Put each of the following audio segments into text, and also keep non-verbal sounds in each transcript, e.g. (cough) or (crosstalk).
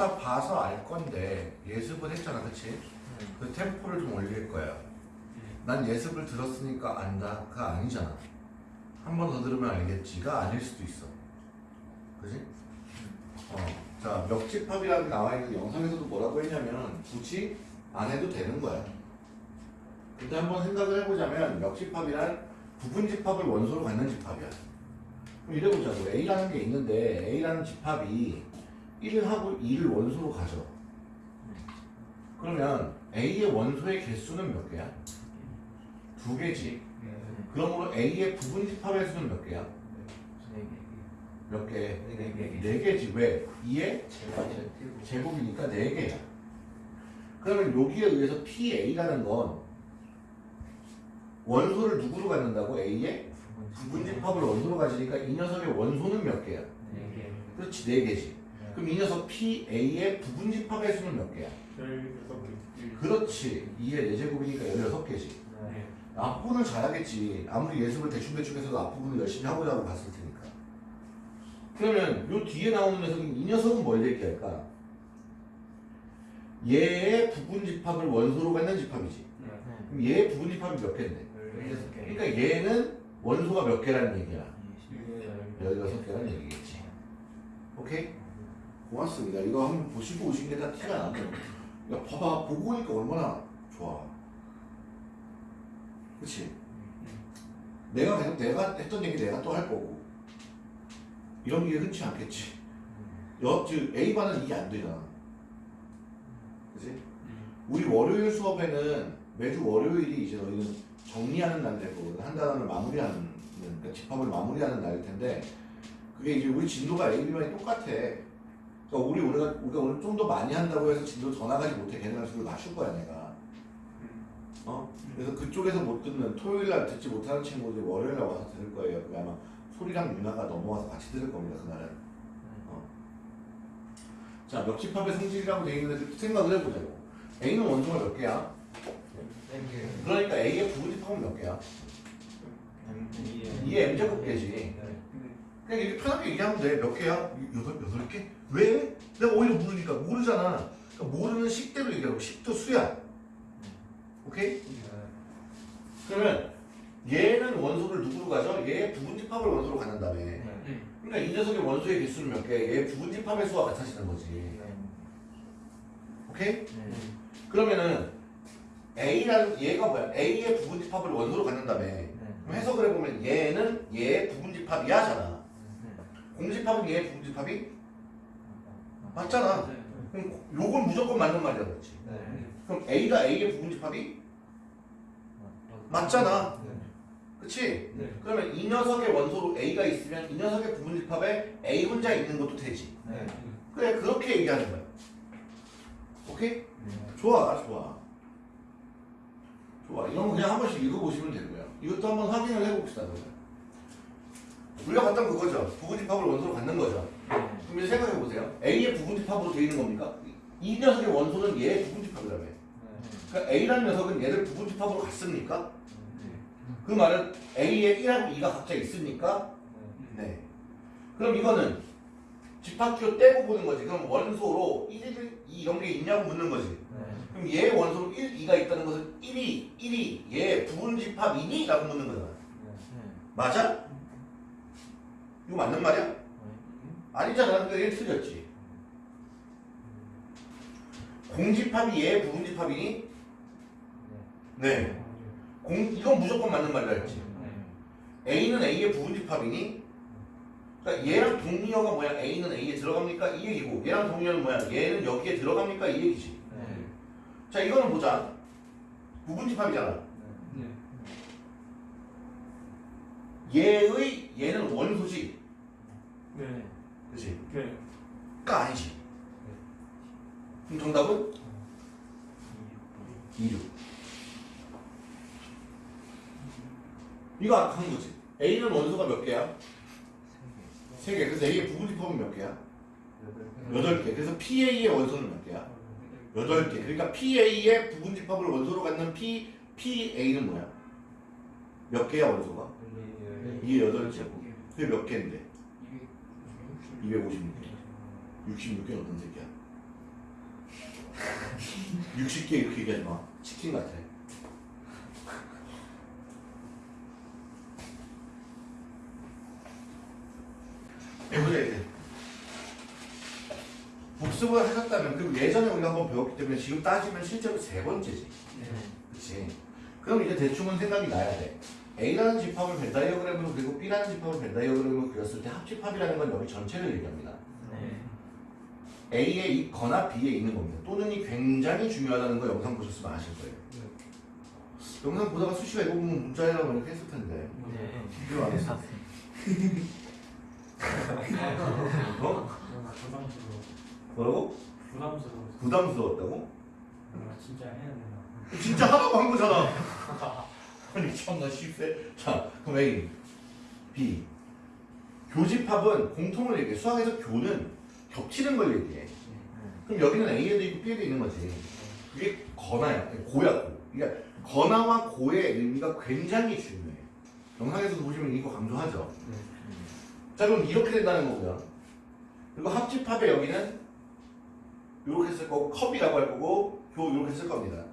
다 봐서 알 건데 예습을 했잖아 그치? 그 템포를 좀 올릴 거야. 난 예습을 들었으니까 안다가 아니잖아. 한 번 더 들으면 알겠지가 아닐 수도 있어. 그지? 어, 자 멱집합이라고 나와 있는 영상에서도 뭐라고 했냐면 굳이 안 해도 되는 거야. 근데 한번 생각을 해보자면 멱집합이란 부분집합을 원소로 갖는 집합이야. 그럼 이래보자고. A라는 게 있는데 A라는 집합이 1을 하고 2를 원소로 가져 그러면 A의 원소의 개수는 몇 개야? 두 개지 그러므로 A의 부분 집합의 수는 몇 개야? 몇 개? 네 개지 왜? 2의 제곱이니까 네 개야 그러면 여기에 의해서 PA라는 건 원소를 누구로 갖는다고? A의 부분 집합을 원소로 가지니까 이 녀석의 원소는 몇 개야? 그렇지 네 개지 그럼 이 녀석 PA의 부분 집합의 수는 몇 개야? 그렇지. 2의 4제곱이니까 16개지. 앞부분을 잘하겠지. 아무리 예습을 대충대충 해서도 앞부분을 열심히 하고 자고 봤을 테니까. 그러면 요 뒤에 나오는 녀석이 이 녀석은 뭘 얘기할까? 얘의 부분 집합을 원소로 갖는 집합이지. 그럼 얘의 부분 집합이 몇 개인데? 그러니까 얘는 원소가 몇 개라는 얘기야? 16개라는 얘기겠지. 오케이? 고맙습니다. 이거 한번 보시고 오신 게 다 티가 나죠 야 봐봐. 보고 오니까 얼마나 좋아. 그치? 내가 계속 내가 했던 얘기 내가 또 할 거고. 이런 게 흔치 않겠지. 여, 즉 A반은 이게 안 되잖아. 그치? 우리 월요일 수업에는 매주 월요일이 이제 너희는 정리하는 날 될 거거든. 한 단원을 마무리하는 그러니까 집합을 마무리하는 날일 텐데 그게 이제 우리 진도가 A, B반이 똑같아 그러니까 우리 우리가 우리가 오늘 좀 더 많이 한다고 해서 진도 더 나가지 못해 걔네랑 수를 맞출 거야 내가 어? 그래서 그쪽에서 못 듣는 토요일 날 듣지 못하는 친구들이 월요일 날 와서 들을 거예요 그게 아마 소리랑 윤아가 넘어와서 같이 들을 겁니다 그날은 어. 자 멱집합의 성질이라고 되어 있는데 생각을 해보자고 A는 원소가 몇 개야? 그러니까 A의 부분집합은 몇 개야? 2의 M제곱 개지 그냥 이렇게 편하게 얘기하면 돼. 몇 개야? 여덟, 여덟 개? 왜? 내가 오히려 모르니까. 모르잖아. 그러니까 모르는 식대로 얘기하고, 식도 수야. 오케이? 그러면 얘는 원소를 누구로 가죠? 얘 부분집합을 원소로 갖는다며. 그러니까 이 녀석의 원소의 개수는 몇 개? 얘 부분집합의 수와 같아지는 거지. 오케이? 그러면은 A라는 얘가 뭐야? A의 부분집합을 원소로 갖는다며. 그럼 해석을 해보면 얘는 얘의 부분집합이야잖아. 공집합은 얘의 부분집합이 맞잖아. 그럼 요건 무조건 맞는 말이야, 그렇지? 그럼 A가 A의 부분집합이 맞잖아. 그치? 그러면 이 녀석의 원소로 A가 있으면 이 녀석의 부분집합에 A 혼자 있는 것도 되지. 그래, 그렇게 얘기하는 거야. 오케이? 좋아, 좋아. 좋아. 이런 거 그냥 한 번씩 읽어보시면 되고요. 이것도 한번 확인을 해봅시다, 그러면. 우리가 봤던 그거죠. 부분집합을 원소로 갖는 거죠. 그럼 이제 생각해 보세요. A의 부분집합으로 되어 있는 겁니까? 이 녀석의 원소는 얘의 부분집합이라며. 그러니까 A라는 녀석은 얘를 부분집합으로 갔습니까? 그 말은 A에 1하고 2가 각자 있습니까? 네. 그럼 이거는 집합기호 떼고 보는 거지. 그럼 원소로 1, 2 이런 게 있냐고 묻는 거지. 그럼 얘의 원소로 1, 2가 있다는 것은 1이, 1이 얘의 부분집합이니? 라고 묻는 거잖아. 맞아? 이거 맞는 말이야? 아니잖아. 그러니까 얘 틀렸지. 공집합이 얘의 부분집합이니? 네. 공, 이건 무조건 맞는 말이라 했지. A는 A의 부분집합이니? 그러니까 얘랑 동리어가 뭐야? A는 A에 들어갑니까? 이 얘기고 얘랑 동리어는 뭐야? 얘는 여기에 들어갑니까? 이 얘기지. 자 이거는 보자. 부분집합이잖아. 얘의 얘는 원소지. 그치? 가 아니지. 그럼 정답은 2류. 이거 아까 한 거지. A는 원소가 몇 개야? 3개. 그래서 A의 부분집합은 몇 개야? 8개. 그래서 PA의 원소는 몇 개야? 8개. 그러니까 PA의 부분집합을 원소로 갖는 P, PA는 뭐야? 몇 개야 원소가? 이게 8개. 그게 몇 개인데? 256개. 66개는 어떤 새끼야? 60개 이렇게 얘기하지 마. 치킨 같아. 해보자 이제. 복습을 하셨다면 그리고 예전에 우리가 한번 배웠기 때문에 지금 따지면 실제로 세 번째지. 그렇지. 그럼 이제 대충은 생각이 나야 돼. A라는 집합을 벤 다이어그램으로 그리고 B라는 집합을 벤 다이어그램으로 그렸을 때 합집합이라는 건 여기 전체를 얘기합니다. A에 있거나 B에 있는 겁니다. 또는 이 굉장히 중요하다는 거 영상 보셨으면 아실 거예요. 영상 보다가 수시가 이거 보면 문자해라고 이렇게 했을 텐데. 이거 안 했어. (laughs) 어? 부담스러워. 뭐라고? 부담스러워. 부담스러웠다고? 아, 진짜 해야 되나? 진짜 하나도 한 거잖아. (laughs) 아니 참나 쉽세. 자 그럼 A, B. 교집합은 공통을 얘기해. 수학에서 교는 겹치는 걸 얘기해. 그럼 여기는 A에도 있고 B에도 있는 거지. 그게 건화야. 고야 고. 그러니까 건화와 고의 의미가 굉장히 중요해. 영상에서도 보시면 이거 강조하죠. 자 그럼 이렇게 된다는 거고요. 그리고 합집합의 여기는 이렇게 쓸 거고 컵이라고 할 거고 교 이렇게 쓸 겁니다.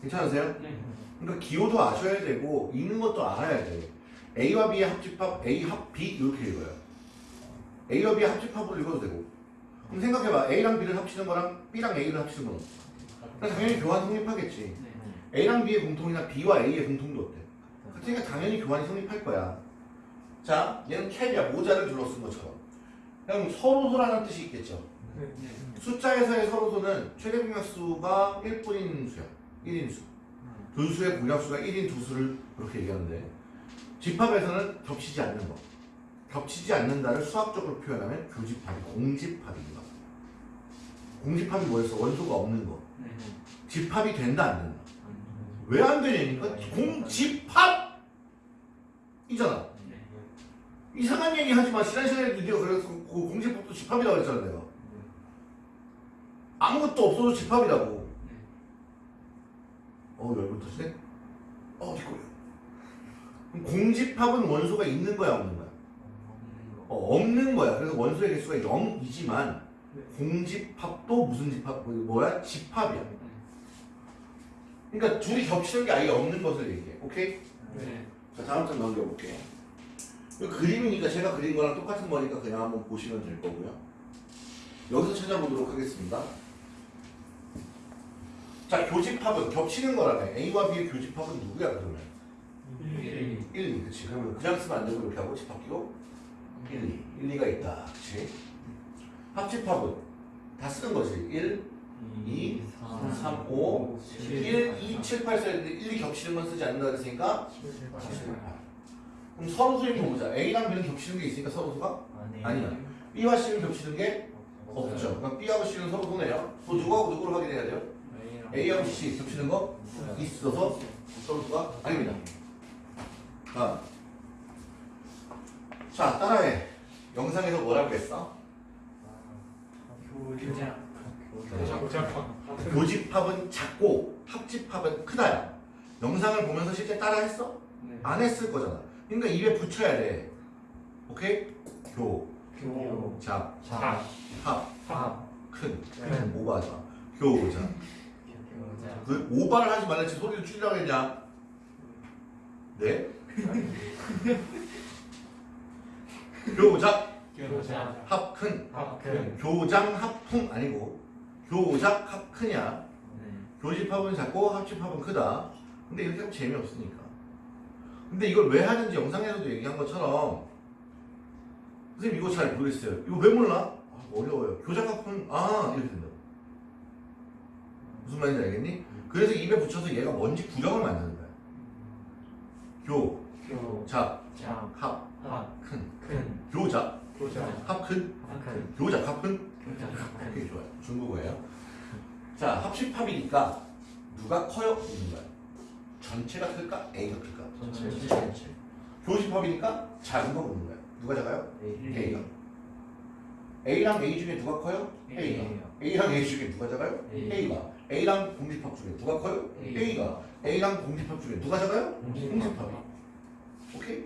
괜찮으세요? 네. 그러니까 기호도 아셔야 되고 읽는 것도 알아야 돼. A와 B의 합집합 A 합 B 이렇게 읽어요. A와 B의 합집합으로 읽어도 되고. 그럼 생각해봐. A랑 B를 합치는 거랑 B랑 A를 합치는 건 어때? 그러니까 당연히 교환 성립하겠지. A랑 B의 공통이나 B와 A의 공통도 어때? 그러니까 당연히 교환이 성립할 거야. 자, 얘는 캡이야. 모자를 줄여 쓴 것처럼. 그럼 서로소라는 뜻이 있겠죠. 숫자에서의 서로소는 최대 공약수가 1뿐인 수야. 1인수. 분수의 공약수가 1인 두 수를 그렇게 얘기하는데 집합에서는 겹치지 않는 거. 겹치지 않는다를 수학적으로 표현하면 교집합이 공집합입니다. 공집합이 뭐였어? 원소가 없는 거. 집합이 된다 안 된다. 왜 안 되냐니까 공집합이잖아. 이상한 얘기 하지 마. 지난 시간에도 네가 그래서 그 공집합도 집합이라고 했잖아 내가. 아무것도 없어도 집합이라고. 어 열불 터지네. 어 뒷골이야. 그럼 공집합은 원소가 있는 거야 없는 거야? 어, 없는 거야. 그래서 원소의 개수가 0이지만 공집합도 무슨 집합? 뭐- 뭐야? 집합이야. 그러니까 둘이 겹치는 게 아예 없는 것을 얘기해. 오케이? 자 다음 장 넘겨볼게. 이 그림이니까 제가 그린 거랑 똑같은 거니까 그냥 한번 보시면 될 거고요. 여기서 찾아보도록 하겠습니다. 자 교집합은 겹치는 거라네. A와 B의 교집합은 누구야 그러면? 1, 2. 그치. 그러면 그냥 쓰면 안 되고 이렇게 하고 집합 끼고 1, 2. 1, 2가 있다. 그치? 합집합은 다 쓰는 거지. 1, 2, 3, 5, 1, 2, 7, 8 써야 되는데 1, 2 겹치는 건 쓰지 않는다 그랬으니까 7, 8. 그럼 서로소 이렇게 보자. A랑 B는 겹치는 게 있으니까 서로소가 아니야. B와 C는 겹치는 게 없죠. 그럼 B하고 C는 서로소네요. 또 누구하고 누구를 확인해야 돼요? A하고 C 겹치는 거 있어서 서로소가 아닙니다. 다음. 자, 따라해. 영상에서 뭐라고 했어? 교집합은 작고 합집합은 크다야. 영상을 보면서 실제 따라했어? 안 했을 거잖아. 그러니까 입에 붙여야 돼. 오케이? 교, 잡, 합, 큰. 오바하지 마. 교자. 그 오바를 하지 말랬지 소리를 줄이라고 했냐? 네? 교작, 합큰. 교장, 합풍 아니고 교작, 합크냐? 교집합은 작고 합집합은 크다. 근데 이렇게 하면 재미없으니까. 근데 이걸 왜 하는지 영상에서도 얘기한 것처럼 선생님 이거 잘 모르겠어요. 이거 왜 몰라? 아, 어려워요. 교작 합은 아 이렇게 된다. 무슨 말인지 알겠니? 그래서 입에 붙여서 얘가 뭔지 구경을 만드는 거야. 교, 잡, 합, 큰. 교작, 합, 큰. 교작, 합, 큰. 오케이 좋아요. 중국어예요. 자 합집합이니까 누가 커요? 있는 거야. 전체가 클까? A가 클까? 전체. 교집합이니까 작은 거 묻는 거야. 누가 작아요? A가. A랑 A 중에 누가 커요? A가. A랑 A 중에 누가 작아요? A가. A랑 공집합 중에 누가 커요? A. A가. A랑 공집합 중에 누가 작아요? 공집합이. 오케이?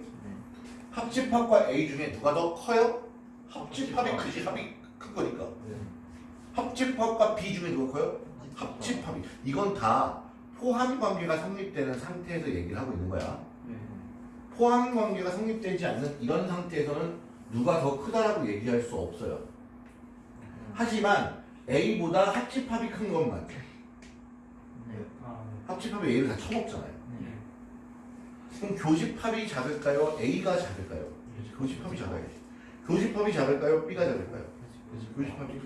합집합과 A 중에 누가 더 커요? 합집합이 크지 합이 큰 거니까. 합집합과 비중이 누가 커요? 합집합이. 이건 다 포함 관계가 성립되는 상태에서 얘기를 하고 있는 거야. 네. 포함 관계가 성립되지 않는 이런 상태에서는 누가 더 크다라고 얘기할 수 없어요. 하지만 A보다 합집합이 큰 것만 아, 합집합이 A를 다 쳐먹잖아요. 네. 그럼 교집합이 작을까요? A가 작을까요? 교집합이 작아야지. 교집합이 작을까요? B가 작을까요? 교집합이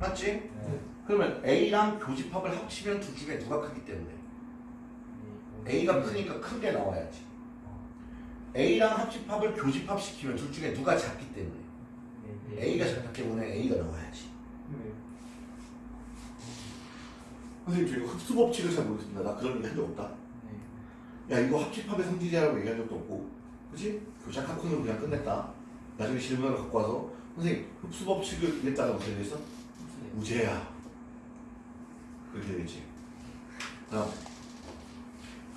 맞지? 네. 그러면 A랑 교집합을 합치면 둘 중에 누가 크기 때문에 A가 크니까 큰 게 나와야지. A랑 합집합을 교집합 시키면 둘 중에 누가 작기 때문에 A가 작기 때문에 A가 나와야지. 선생님 저 이거 흡수 법칙을 잘 모르겠습니다. 나 그런 얘기 한 적 없다. 야 이거 합집합의 성질이라고 얘기한 적도 없고 그치? 교작 학원으로 그냥 끝냈다. 나중에 질문을 갖고 와서 선생님 흡수 법칙을 이랬다고 어떻게 되겠어? 우제야. 그렇게 되겠지. 다음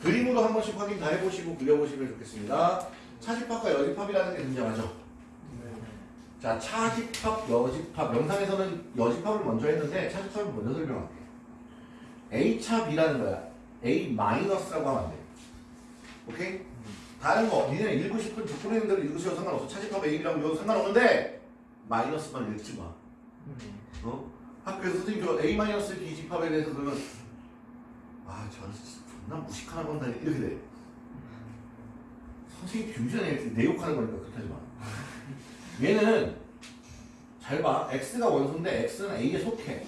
그림으로 한 번씩 확인 다 해보시고 그려보시면 좋겠습니다. 차집합과 여집합이라는 게 등장하죠. 자, 차집합, 여집합. 영상에서는 여집합을 먼저 했는데 차집합을 먼저 설명할게. A차 B라는 거야. A 마이너스라고 하면 안 돼. 오케이? 다른 거, 니네 읽고 싶은 조건 있는 대로 읽으셔도 상관없어. 차집합 A, B라고 읽어도 상관없는데 마이너스만 읽지 마. 어? 학교에서 선생님 저 A 마이너스 B 집합에 대해서 그러면 아, 저는 진짜 존나 무식하나 본다 이렇게 돼. 선생님 뷰전에 이렇게 내 욕하는 거니까 그렇게 하지 마. 얘는 잘 봐. x가 원소인데 x는 a에 속해.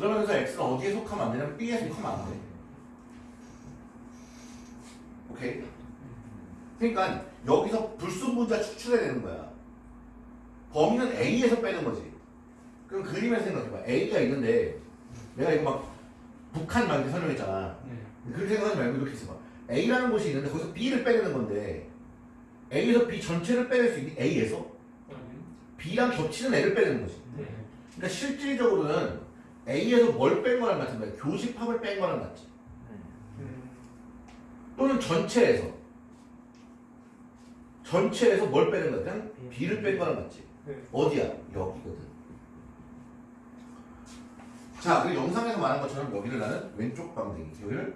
그러면서 x는 어디에 속하면 안 되냐면 b에 속하면 안 돼. 오케이? 그러니까 여기서 불순분자 추출해야 되는 거야. 범위는 a에서 빼는 거지. 그럼 그림에서 생각해봐. a가 있는데 내가 이거 막 북한 막 이렇게 설명했잖아. 네. 그렇게 생각하지 말고 이렇게 해봐. A라는 곳이 있는데 거기서 B를 빼내는 건데 A에서 B 전체를 빼낼 수 있니? A에서 B랑 겹치는 애를 빼내는 거지. 네. 그러니까 실질적으로는 A에서 뭘 뺀 거랑 같은 거야. 교집합을 뺀 거랑 같지. 또는 전체에서 전체에서 뭘 빼는 거야? 그냥 B를 뺀 거랑 같지. 네. 어디야? 여기거든. 자, 그 영상에서 말한 것처럼 여기를 나는 왼쪽 방댕이, 여기를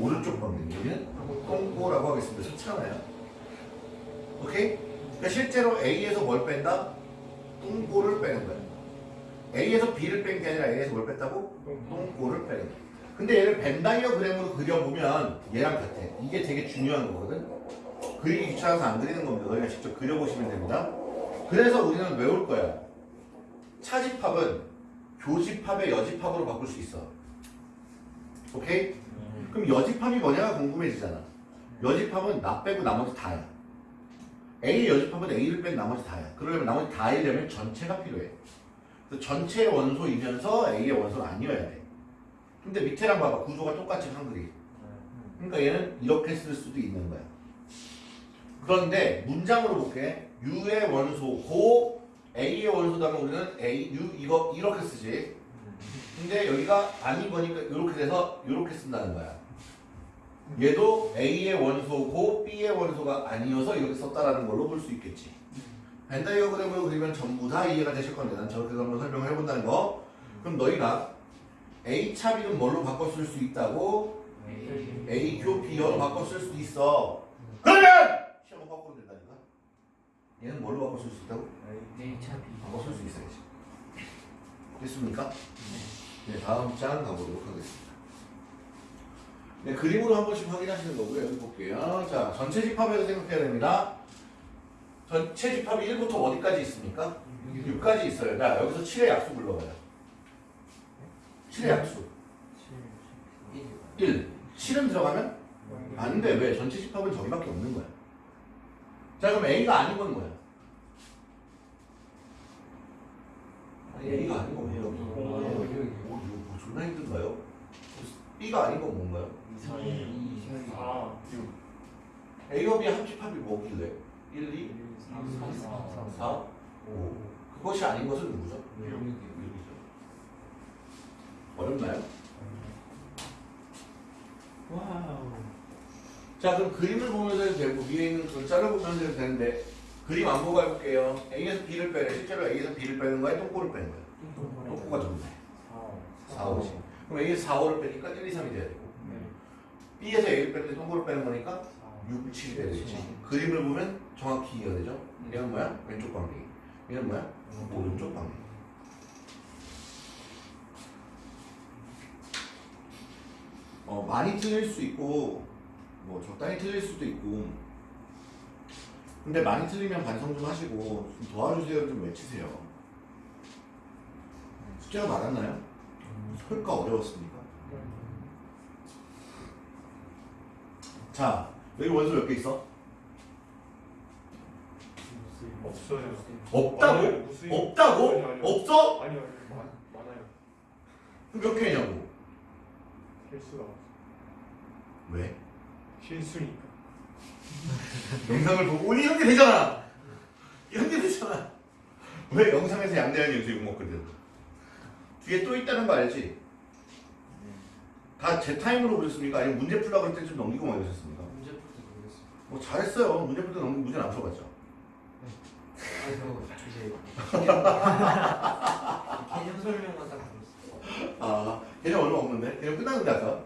오른쪽 방댕이, 여기는 똥꼬라고 하겠습니다. 좋잖아요. 오케이? 그러니까 실제로 A에서 뭘 뺀다? 똥꼬를 빼는 거야. A에서 B를 뺀 게 아니라 A에서 뭘 뺐다고? 똥꼬를 빼는. 근데 얘를 벤다이어그램으로 그려보면 얘랑 같아. 이게 되게 중요한 거거든. 그리기 귀찮아서 안 그리는 겁니다. 너희가 직접 그려보시면 됩니다. 그래서 우리는 외울 거야. 차집합은 교집합의 여집합으로 바꿀 수 있어. 오케이? 그럼 여집합이 뭐냐가 궁금해지잖아. 여집합은 나 빼고 나머지 다야. A 여집합은 A를 뺀 나머지 다야. 그러려면 나머지 다이려면 전체가 필요해. 전체의 원소이면서 A의 원소는 아니어야 돼. 근데 밑에랑 봐봐. 구조가 똑같이 한글이. 그러니까 얘는 이렇게 쓸 수도 있는 거야. 그런데 문장으로 볼게. U의 원소 고 A의 원소다면 우리는 A, U 이거 이렇게 쓰지. 근데 여기가 아닌 거니까 이렇게 돼서 이렇게 쓴다는 거야. 얘도 A의 원소 고 B의 원소가 아니어서 이렇게 썼다라는 걸로 볼 수 있겠지. 벤다이어그램으로 그리면 전부 다 이해가 되실 건데 난 저렇게 한번 설명을 해본다는 거. 그럼 너희가 A 차 B는 뭘로 바꿔 쓸 수 있다고? A 교 B여로 바꿔 쓸 수도 있어. 그러면 시험을 바꾸면 된다니까. 얘는 뭘로 바꿔 쓸 수 있다고? 바꿔 쓸 수 있어야지. 됐습니까? 네, 다음 장 가보도록 하겠습니다. 네, 그림으로 한 번씩 확인하시는 거고요. 여기 볼게요. 자, 전체 집합에서 생각해야 됩니다. 전체 집합이 1부터 어디까지 있습니까? 6까지 있어요. 자, 여기서 7의 약수 불러봐요. 7의 약수. 1. 7은 들어가면 안 돼. 왜? 전체 집합은 저기밖에 없는 거야. 자, 그럼 A가 아닌 건 뭐야? A가 아닌 건 뭐야? 오, 이거 뭐 존나 힘든가요? B가 아닌 건 뭔가요? A와 B 합집합이 뭐길래? 1, 2, 4, 5. 그것이 아닌 것은 누구죠? 여기죠. 어렵나요? wow. 자, 그럼 그림을 보면서 해도 되고 위에 있는 글자를 보면서 해도 되는데 그림 안 보고 해볼게요. A에서 B를 빼래. 실제로 A에서 B를 빼는 거야? 똥꼬를 빼는 거야? 똥꼬가 좋네. 4, 5지. 그럼 A에서 4, 5를 빼니까 1, 2, 3이 돼야 되고 B에서 A를 빼는데 똥꼬를 빼는 거니까 6, 7이 돼야 되지. 그림을 보면 정확히 이해가 되죠? 얘는 뭐야? 왼쪽 방향. 얘는 뭐야? 오른쪽 방향. 어, 많이 틀릴 수 있고 뭐 적당히 틀릴 수도 있고 근데 많이 틀리면 반성 좀 하시고 좀 도와주세요 좀 외치세요 숙제가 많았나요? 설까 어려웠습니까? 자 여기 원수 몇개 있어? 없어요. 없다고? 무수히- 없다고? 아니요, 아니요. 없어? 아니요. 많, 많아요. 개냐고 실수가 없어. 왜? 실수니까. (laughs) 영상을 보고 이런 게 되잖아 게 되잖아 왜 영상에서 양대한 연수 욕 먹거든 뒤에 또 있다는 거 알지? 다 제 타임으로 보셨습니까? 아니면 문제 풀라고 그럴 때좀 넘기고 막 이러셨습니까? 뭐 잘했어요 문제 풀때 넘기고 문제는 안 풀어봤죠 아이고 이제 개념 설명만 딱 들었어. 아 개념 얼마 없는데? 개념 끝났는데 아까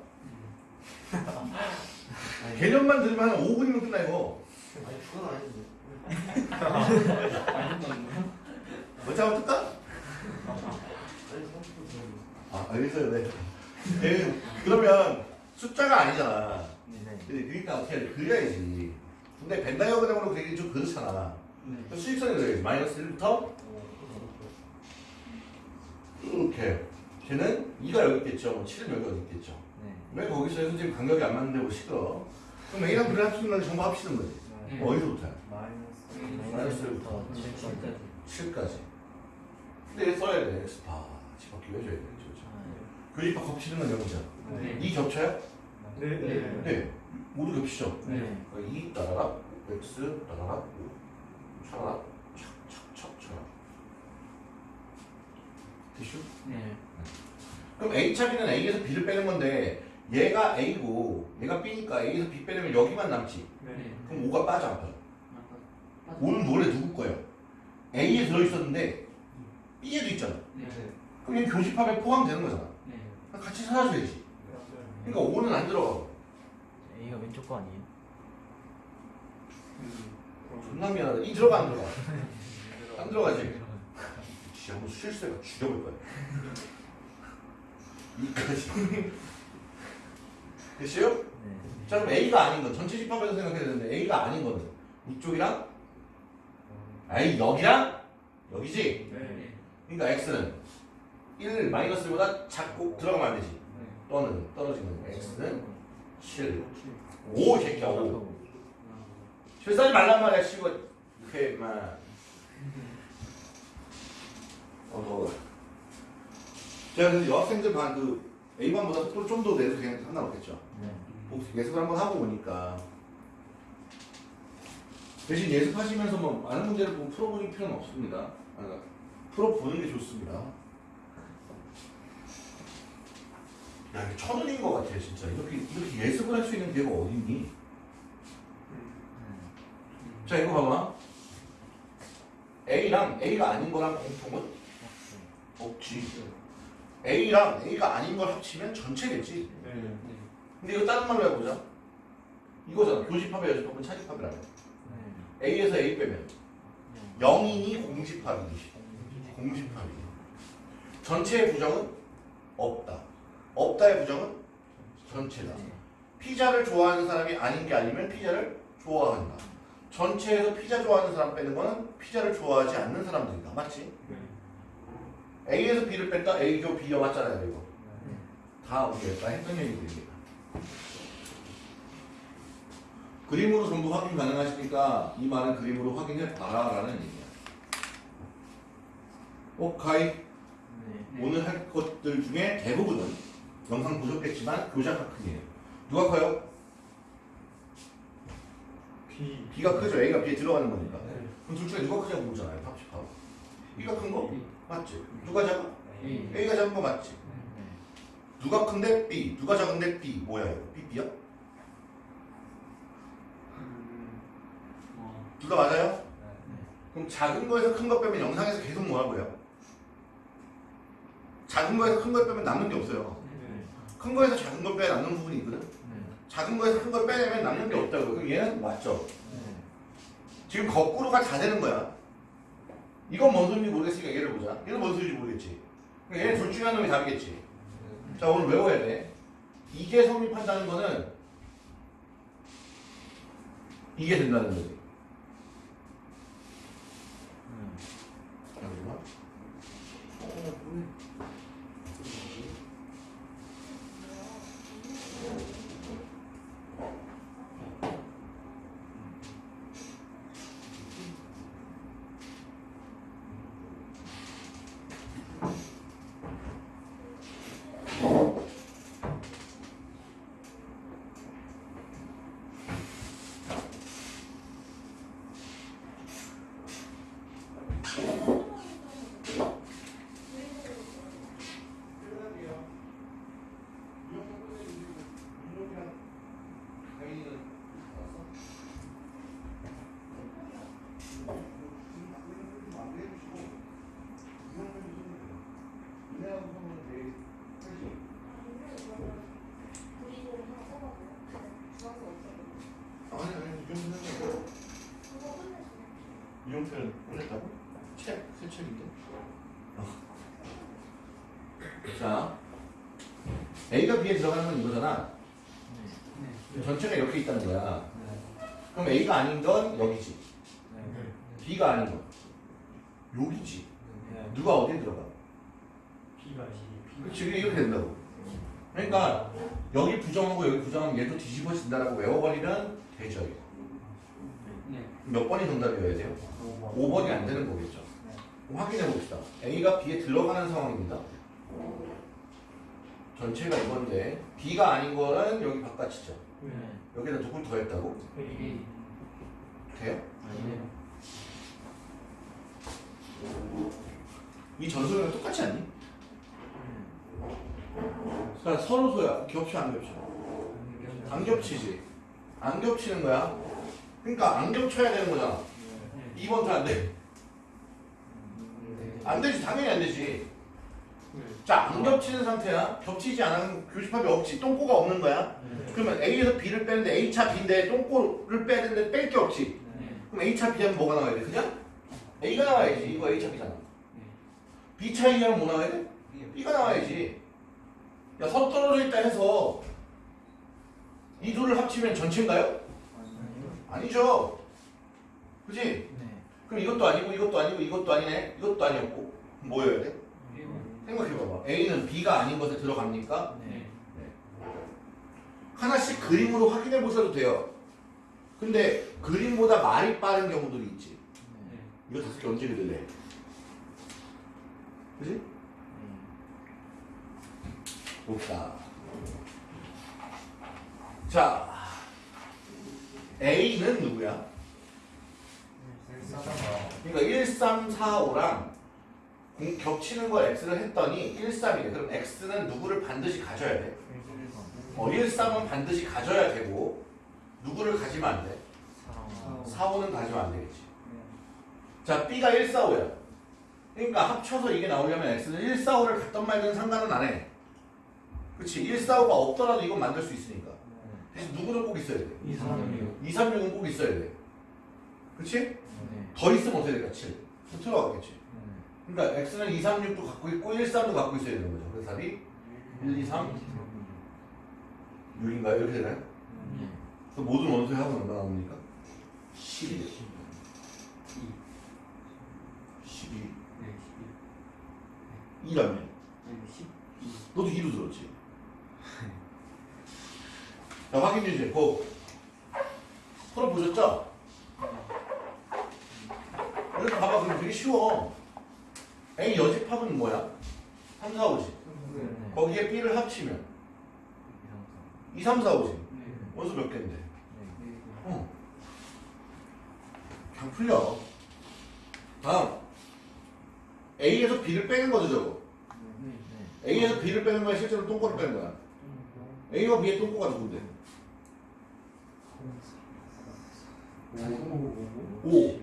개념만 들으면 한 5분이면 끝나 이거 아니 그건 아닌데. 한번 뜰까? 아니 30분 들었어. 아 알겠어요 네. 네 그러면 숫자가 아니잖아 그러니까 어떻게 해야 돼? 그려야지. 근데 벤다이어그램으로 그리기 좀 그렇잖아. 네. 수익선을 그려야지. 마이너스 1부터? 이렇게. 걔는 2가 여기 있겠죠. 뭐 7은 여기 어디 있겠죠. 왜 거기서 해서 지금 간격이 안 맞는데 뭐 시끄러 그럼 A랑 B를 합치는 건 전부 합치는 거지. 네. 어디서부터? 마이너스 마이너스부터. 7까지. 7까지. 근데 얘 써야 돼. X파. 집합 기 해줘야 돼. 그렇죠 교집합 겹치는 건 여기죠 네. 이 겹쳐요? 네, 네. 네 모두 겹치죠 네. 2 따라라 X 따라라 5 차라라 촥촥촥 차라 됐슈? 네. 그럼 A 차비는 A에서 B를 빼는 건데 얘가 A고 얘가 B니까 A에서 B 빼려면 여기만 남지 네. 그럼 5가 빠져 안 빠져? 5는 원래 누구 거예요? A에 들어있었는데 B에도 있잖아 네. 그럼 얘 교집합에 포함되는 거잖아 네. 같이 사라져야지 맞아요. 그러니까 5는 안 들어가고 A가 왼쪽 거 아니에요? 음, 그럼 존나 미안하다 이 들어가 안 들어가? 안 들어가지? 진짜 한번 실수해가 죽여볼 거야 이까지 됐어요? 네. 자 그럼 A가 아닌 건 전체 집합에서 생각해야 되는데 A가 아닌 거는 이쪽이랑 아이 여기랑 여기지 네. 그러니까 X는 1 마이너스보다 작고 들어가면 안 되지 또는 떨어지는 X는 7 5 새끼야 5 실수하지 말란 말이야 씨고 이렇게 막. 어, 제가 그 여학생들 반 그 A반보다 속도를 좀 더 내서 그냥 상관 없겠죠? 네. 혹시 예습을 한번 하고 오니까. 대신 예습하시면서 뭐 많은 문제를 뭐 풀어보는 필요는 없습니다. 아, 풀어보는 게 좋습니다. 야, 이게 천원인 것 같아, 진짜. 이렇게, 이렇게 예습을 할 수 있는 기회가 어딨니? 자, 이거 봐봐. A랑 A가 아닌 거랑 공통은 없지. A랑 A가 아닌 걸 합치면 전체겠지. 네. 근데 이거 다른 말로 해보자. 이거잖아. 교집합의 여집합은 차집합이라며. A에서 A 빼면 0이니 공집합이니. 공집합이. 전체의 부정은 없다. 없다의 부정은 전체다. 피자를 좋아하는 사람이 아닌 게 아니면 피자를 좋아한다. 전체에서 피자 좋아하는 사람 빼는 거는 피자를 좋아하지 않는 사람들이다. 맞지? A에서 B를 뺐다. A 교 B여 맞잖아요, 이거. 다 우리가 했던 얘기들입니다. 그림으로 전부 확인 가능하시니까 이 말은 그림으로 확인해 봐라라는 얘기야. 오카이 네. 오늘 할 것들 중에 대부분은 영상 보셨겠지만 교자가 크기예요. 누가 커요? B. B가 크죠. A가 B에 들어가는 거니까. 네. 그럼 둘 중에 누가 크냐고 묻잖아요. 합집하고. B가 큰 거? 맞지? 누가 작아? A. A가 작은 거 맞지? 네. 누가 큰데 B, 누가 작은데 B. 뭐야 이거? B, B야? 음, 어. 둘다 맞아요? 네. 그럼 작은 거에서 큰 거 빼면 영상에서 계속 뭐라고요? 작은 거에서 큰 거 빼면 남는 게 없어요. 네. 큰 거에서 작은 거 빼야 남는 부분이 있거든. 작은 거에서 큰 걸 빼내면 남는 게 없다고. 그럼 얘는 맞죠? 지금 거꾸로가 다 되는 거야. 이건 뭔 소리인지 모르겠으니까 얘를 보자. 얘는 뭔 소리인지 모르겠지. 그럼 얘는 둘 중에 한 놈이 답이겠지. 자 오늘 외워야 돼. 이게 성립한다는 거는 이게 된다는 거지. 잠시만. 아니 아니 이용표는 이용표는 올렸다고? 책, 새 책인데. 어. 자, B에 들어가는 건 이거잖아. 전체가 이렇게 있다는 거야. 그럼 A가 아닌 건 여기지. B가 아닌 건 여기지. 누가 어디에 들어가? B가 시. 그렇지, 이렇게 된다고. 그러니까 여기 부정하고 여기 부정하면 얘도 뒤집어진다라고 외워버리면 되죠. 이거. 몇 번이 정답이어야 돼요? 5번이 안 되는 거겠죠. 확인해 봅시다. A가 B에 들어가는 상황입니다. 전체가 이건데 B가 아닌 거는 여기 바깥이죠. 여기다 누굴 더했다고? A. 돼요? 이 전소리랑 똑같지 않니? 그러니까 서로소야. 겹쳐 안 겹쳐? 안 겹치지. 안 겹치는 거야. 그러니까 안 겹쳐야 되는 거잖아. 2번도 안 돼. 안 되지. 당연히 안 되지. 자, 안 겹치는 상태야. 겹치지 않은 교집합이 없지. 똥꼬가 없는 거야. 그러면 A에서 B를 빼는데 A차 B인데 똥꼬를 빼야 되는데 뺄 게 없지. 그럼 A차 B 하면 뭐가 나와야 돼? 그냥? A가 나와야지. 이거 A차 B잖아. B차 A 하면 뭐 나와야 돼? B가 나와야지. 야, 서로 떨어져 있다 해서 이 둘을 합치면 전체인가요? 아니죠. 그지? 그럼 이것도 아니고 이것도 아니고 이것도 아니네. 이것도 아니었고 뭐여야 돼? 생각해봐봐. A는 B가 아닌 것에 들어갑니까? 하나씩 그림으로 확인해 보셔도 돼요. 근데 그림보다 말이 빠른 경우들이 있지. 이거 다섯 개 언제 그릴래? 그지? 봅시다. 자, A는 누구야? 그러니까 1, 3, 4, 5랑 겹치는 걸 X를 했더니 1, 3이래. 그럼 X는 누구를 반드시 가져야 돼? 어, 1, 3은 반드시 가져야 되고 누구를 가지면 안 돼? 4, 5는 가지면 안 되겠지. 자, B가 1, 4, 5야. 그러니까 합쳐서 이게 나오려면 X는 1, 4, 5를 갖던 말든 상관은 안 해. 그치? 1, 4, 5가 없더라도 이건 만들 수 있으니까. 대신 누구는 꼭 있어야 돼. 2, 3, 2, 3, 6은 꼭 있어야 돼. 그치? 더 있으면 어떻게 될까? 7. 들어가겠지. 그러니까 X는 2, 3, 6도 갖고 있고 1, 3도 갖고 있어야 되는 거죠. 그래서 답이 1, 2, 3, 6인가요? 이렇게 되나요? 그 모든 원소의 합은 얼마 나옵니까? 12. 12. 2라며. 너도 2로 들었지? 자, 확인 주제. 고. 풀어보셨죠? 여기 봐봐. 그럼 되게 쉬워. A 여집합은 뭐야? 3, 4, 5지. 거기에 B를 합치면 2, 3, 4, 5지. 원수 몇 개인데? 어. 그냥 풀려. 다음. A에서 B를 빼는 거죠, 저거. A에서 B를 빼는 거야, 실제로 똥꼬를 빼는 거야. A와 B의 똥꼬가 누군데? 5.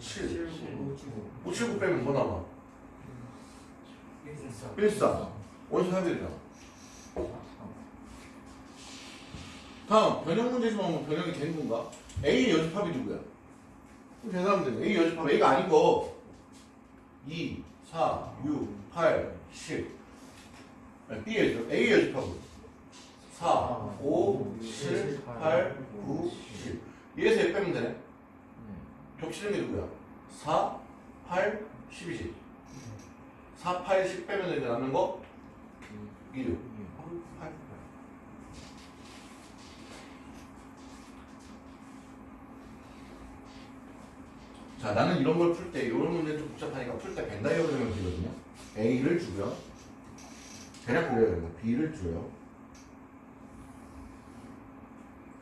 7 579 579 빼면 뭐 남아? 114 14 원수 해야 되잖아 다음 변형 문제지만 뭐 변형이 되는 건가? A의 연습합이 누구야? 계산하면 돼 A 연습합 A가 아닌 거 2, 4, 6, 8, 10 아니, B의 연습 A의 연습합은 4, 5, 7, 8, 9, 10 얘에서 얘 빼면 되네? 겹치는 게 누구야? 4, 8, 10이지 4, 8, 10 빼면 이제 남는 거 2, 6 8, 자, 나는 이런 걸 풀 때, 이런 문제 좀 복잡하니까 풀 때 벤다이어그램을 그리거든요. A를 주고요. 대략 그려야 돼요. B를 줘요.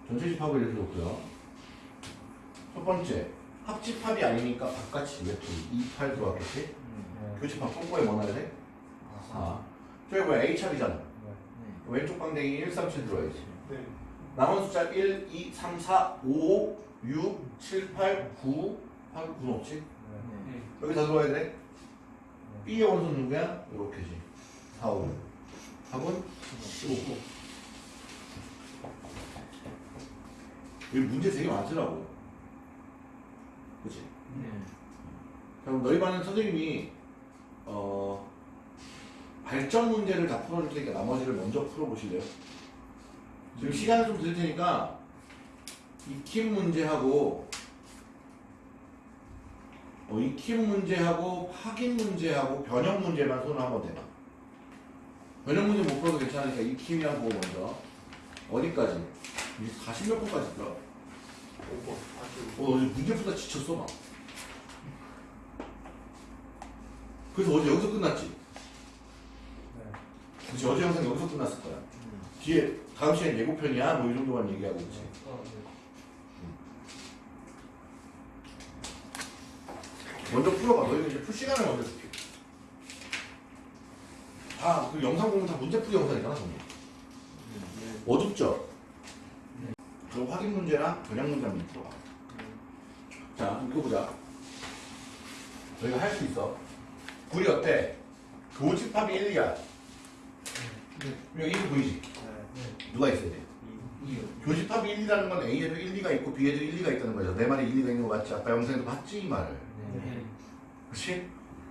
전체 집합을 이렇게 놓고요. 첫 번째, 합집합이 아니니까 바깥이 왜 2, 8 들어왔겠지? 교집합 콤보에 뭐 넣어야 돼? 4. 저기 뭐야, A샵이잖아. 왼쪽 방댕이 1, 3, 7 들어야지. 네 남은 숫자 1, 2, 3, 4, 5, 6, 7, 8, 9, 8, 9는 없지? 여기 다 들어와야 돼? B의 원소는 누구야? 이렇게지. 4, 5. 답은 15. 여기 문제 되게 많더라고. 그치? 그럼 너희 반은 선생님이, 어, 발전 문제를 다 풀어줄 테니까 나머지를 먼저 풀어보실래요? 지금 시간을 좀 드릴 테니까, 익힘 문제하고, 어, 익힘 문제하고 확인 문제하고 변형 문제만 손을 한번 대봐. 변형 문제 못 풀어도 괜찮으니까 익힘이하고 먼저 어디까지? 이게 40몇 번까지 있더라. 어, 어제 문제 풀다 지쳤어 막. 그래서 어제 여기서 끝났지. 그치 어제 영상 여기서 끝났을 거야. 뒤에 다음 시간 예고편이야 뭐 이 정도만 얘기하고 있지. 먼저 풀어봐. 너희가 이제 풀 시간을 먼저 줄게. 아, 그 영상 보면 다 문제풀이 영상이잖아, 전부. 어둡죠? 그럼 확인 문제나 변형 문제 한번 풀어봐. 자, 읽어보자. 너희가 할 수 있어. 굴이 어때? 교집합이 1, 2야. 여기 1 보이지? 누가 있어야 돼? 교집합이 1, 2라는 건 A에도 1, 2가 있고 B에도 1, 2가 있다는 거죠. 내 말에 1, 2가 있는 거 맞지? 아까 영상에도 봤지? 이 말을. 그렇지?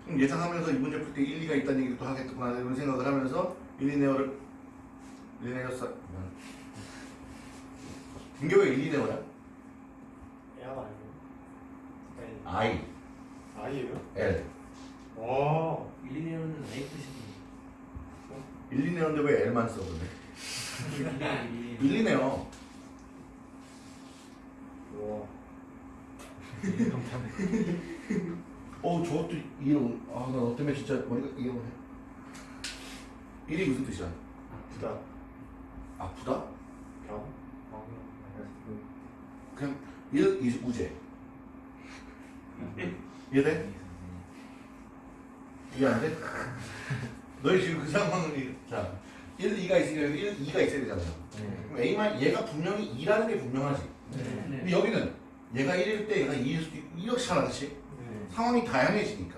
그럼 예상하면서 이 문제 풀 때 1, 2가 있다는 얘기를 또 하겠구나 이런 생각을 하면서 1, 2네어를 1, 2네어 써 등교가 1, 2네어야? 야가 아니고 I, 아이예요? L 와 1, 2년은 A 뜻이고 1, 2네어인데 왜 L만 써 근데? 1, 2네어 와. 어 저것도 이런 아나 너 때문에 진짜 머리가 이런 해. 1이 무슨 뜻이야? 부다. 아프다? 병? 그냥 1 is 우제 이해돼? 이해 안 돼? 너희 지금 그 상황을 자 1, 2가 있으니까 여기 1, 2가 있어야 되잖아. 그럼 A만 얘가 분명히 2라는 게 분명하지. 근데 여기는 얘가 1일 때 얘가 2일 수도 있고 이렇잖아 그치? 상황이 다양해지니까.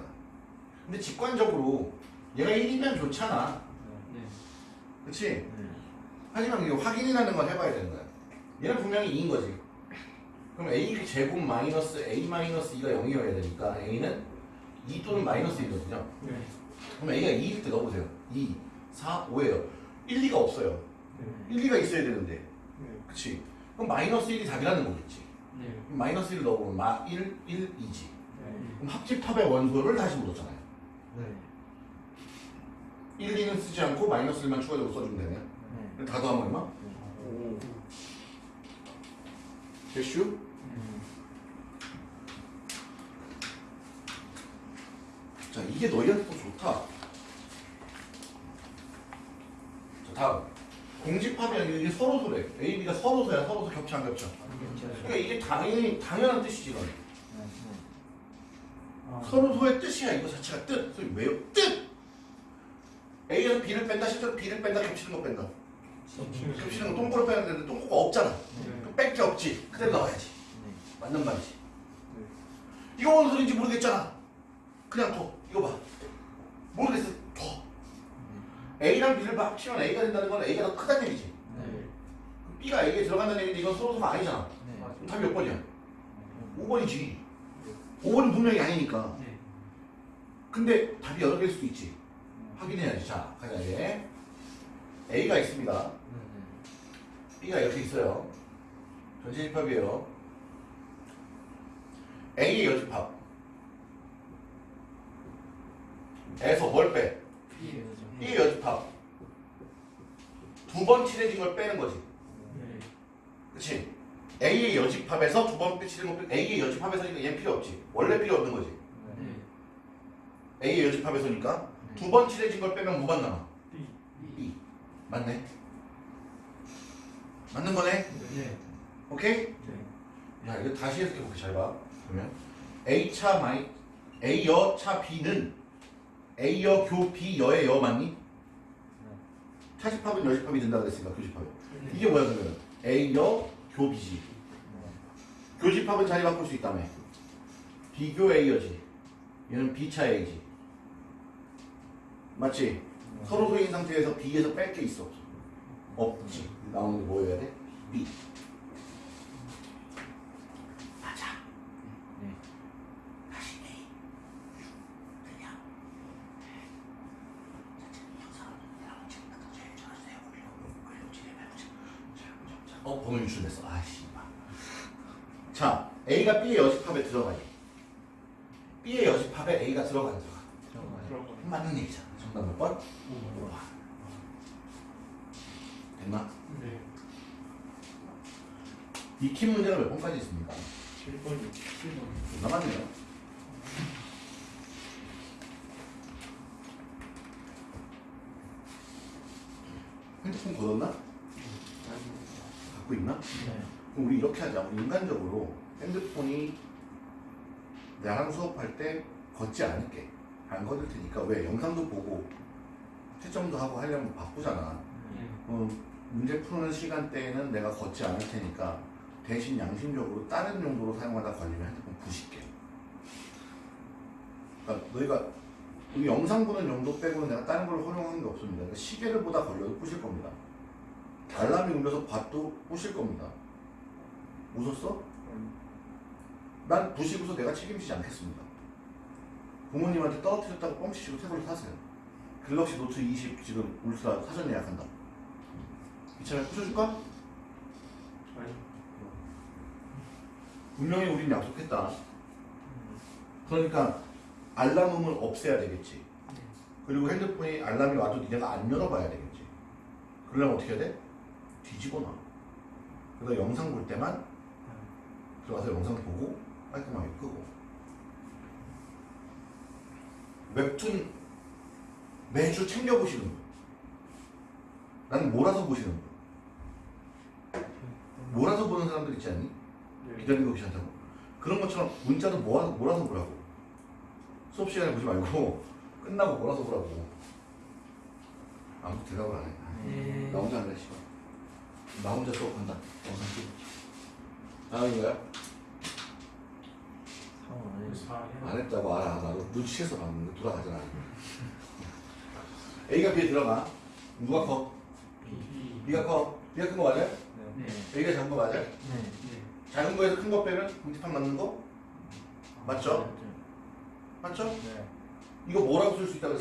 근데 직관적으로 얘가 1이면 좋잖아. 그치? 하지만 이게 확인이라는 걸 해봐야 되는 거야. 얘는 분명히 2인 거지. 그럼 A 제곱 마이너스 A 마이너스 2가 0이어야 되니까 A는 2 또는 마이너스 1이거든요. 그럼 A가 2일 때 넣어보세요. 2, 4, 5예요. 1, 2가 없어요. 1, 2가 있어야 되는데. 그치? 그럼 마이너스 1이 답이라는 거겠지. 그럼 마이너스 1을 넣어보면 마 1, 1, 2지. 그럼 합집합의 원소를 다시 물었잖아요. 1, 2는 쓰지 않고 마이너스 1만 추가적으로 써주면 되네요 다 더하면 얼마? 오. 대슈? 자 이게 너희한테 또 좋다. 자 다음. 공집합이 아니라 이게 서로 소래. A, B가 서로 소야 서로 소 겹쳐 안 겹쳐? 그러니까 이게 당연히 당연한 뜻이지 이건 서로 소의 뜻이야 이거 자체가 뜻. 소위 왜요? 뜻! A에서 B를 뺀다 실제로 B를 뺀다 겹치는 거 뺀다. 겹치는 거 똥꼬를 빼야 되는데 똥꼬가 없잖아. 그럼 뺄게 없지. 그대로 나와야지. 맞는 말이지. 이거 뭔 소리인지 모르겠잖아. 그냥 둬. 이거 봐. 모르겠어. 둬. A랑 B를 막 합치면 A가 된다는 건 A가 더 크다는 얘기지. 네. B가 A에 들어간다는 얘기인데 이건 서로 서로 아니잖아. 네. 그럼 답이 몇 번이야? 5번이지. 5번은 분명히 아니니까. 네. 근데 답이 여러 개일 수도 있지. 확인해야지. 자, 가자 이제. A가 있습니다. B가 이렇게 있어요. 전체 집합이에요. A의 여집합. 에서 뭘 빼? B의 여집합. 두번 칠해진 걸 빼는 거지. 네. 그치? A의 여집합에서 두 번 칠해진 걸 빼. A의 여집합에서니까 얘는 필요 없지. 원래 필요 없는 거지. 네. A의 여집합에서니까 두 번 칠해진 걸 빼면 뭐만 남아? B. B. 맞네. 맞는 거네. 네. 오케이? 네. 야 이거 다시 해석해 볼게 잘 봐. 그러면 A 차 마이 A 여 차 B는 A 여 교 B 여의 여 맞니? 차집합은 여집합이 된다 그랬으니까 교집합. 이게 뭐야 그러면 A 여 교 B지. 교집합은 자리 바꿀 수 있다며. 비교 A 여지. 얘는 B 차 A지. 맞지? 서로 소인 상태에서 B에서 뺄 게 있어. 없지. 나오는 게 뭐여야 돼? B. 맞아. 네. 다시 A. 그냥. 어, 번호 유출됐어. 아씨. 자, A가 B의 여집합에 들어가니. B의 여집합에 A가 들어가 안 들어가? 들어가요. 맞는 얘기잖아. 정답 몇 번? 5번. 됐나? 네. 익힌 문제가 몇 번까지 있습니까? 7번 7번. 남았네요. 핸드폰 걷었나? 갖고 있나? 네. 그럼 우리 이렇게 하자. 우리 인간적으로 핸드폰이 나랑 수업할 때 걷지 않을게. 안 걷을 테니까 왜 영상도 보고 채점도 하고 하려면 바쁘잖아. 네. 어, 문제 푸는 시간대에는 내가 걷지 않을 테니까 대신 양심적으로 다른 용도로 사용하다 걸리면 핸드폰 부실게. 그러니까 너희가 우리 영상 보는 용도 빼고는 내가 다른 걸 활용한 게 없습니다. 그러니까 시계를 보다 걸려도 부실 겁니다. 알람이 울려서 봐도 부실 겁니다. 웃었어? 난 부시고서 내가 책임지지 않겠습니다. 부모님한테 떨어뜨렸다고 뻥치시고 태블릿 사세요. 갤럭시 노트 20 지금 울트라 사전 예약한다. 이참에 부셔줄까? 아니 분명히 우린 약속했다. 그러니까 알람음을 없애야 되겠지. 그리고 핸드폰이 알람이 와도 니네가 안 열어봐야 되겠지. 그러려면 어떻게 해야 돼? 뒤집어 놔. 그래서 영상 볼 때만 들어가서 영상 보고 깔끔하게 끄고. 웹툰 매주 챙겨보시는 분. 나는 몰아서 보시는 분. 몰아서 보는 사람들 있지 않니? 네. 기다리는 거 귀찮다고. 그런 것처럼 문자도 모아, 몰아서 보라고. 수업 시간에 보지 말고 (laughs) 끝나고 몰아서 보라고. 아무도 대답을 안 해. 네. 나 혼자 할래, 씨발. 나 혼자 수업한다. 영상 찍어. 다음인가요? 안 해주세요. 4안 했다고 알아. 나도 눈치채서 봤는데 돌아가잖아. (laughs) A가 B에 들어가. 누가 커? B. B가 커. B가 큰 거 맞아요? 네. A가 작은 거 맞아요? 네. 네. 작은 거에서 큰 거 빼면 공집합 맞는 거? 맞죠? 맞죠? 네. 이거 뭐라고 쓸 수 있다고?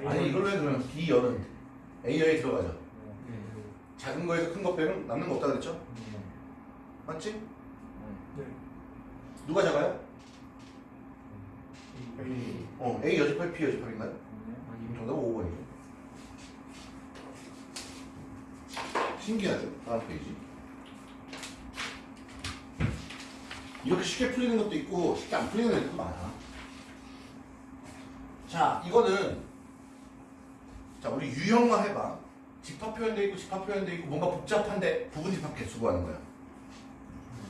A. 아니 이걸로 해 그러면 B 열은 A열에 들어가죠. 네. 작은 거에서 큰 거 빼면 남는 거 없다 그랬죠? 네. 맞지? 네. 누가 작아요? A. 어 A 여집합 B 여집합인가요? 아니요. 정답은 5번이죠. 신기하죠? 다음 페이지. 이렇게 쉽게 풀리는 것도 있고 쉽게 안 풀리는 것도 많아. 자, 이거는 자 우리 유형화 해봐. 집합 표현돼 있고 집합 표현돼 있고 뭔가 복잡한데 부분 집합 개수 구하는 거야.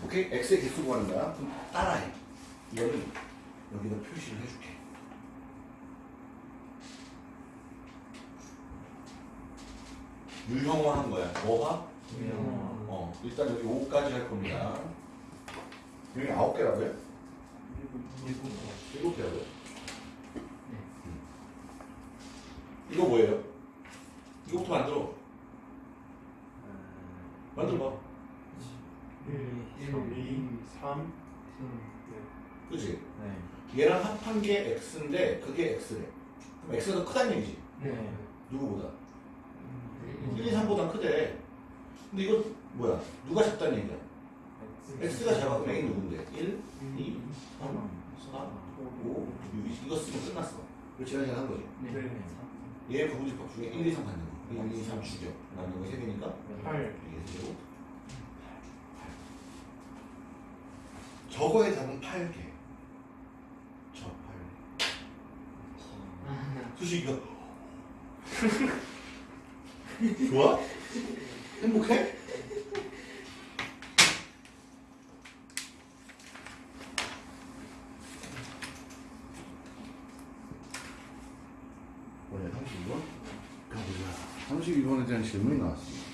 오케이? x의 개수 구하는 거야. 그럼 따라해. 이거는 여기다 표시를 해줄게. 유형화 한 거야. 뭐화? 유형화. 어, 일단 여기 5까지 할 겁니다. 여기 아홉 개라고요? 일곱 일곱 개라고요? 네. 이거 뭐예요? 이거부터 만들어. 만들어봐. 1, 2, 3 그지? 네. 얘랑 합한 게 x인데 그게 x래. 그럼 x가 더 크다는 얘기지. 네. 누구보다? 음. 1, 2, 3보단 크대. 근데 이거 뭐야? 누가 작다는 얘기야? x가 작아. 그럼 a 누군데? 1, 2, 3, 4, 5, 6, 2. 이거 쓰면 끝났어. 이거 지난 시간 한 거지. 네. 네. 얘 부분집합 중에 1, 2, 3 받는 거. 1, 2, 3 죽여. 남는 거 3개니까 8 이게 세고 저거의 답은 8개. 저 8개. 수식이가 (laughs) 좋아? 행복해? 오늘 32번? 가보자. 32번에 대한 질문이 나왔습니다.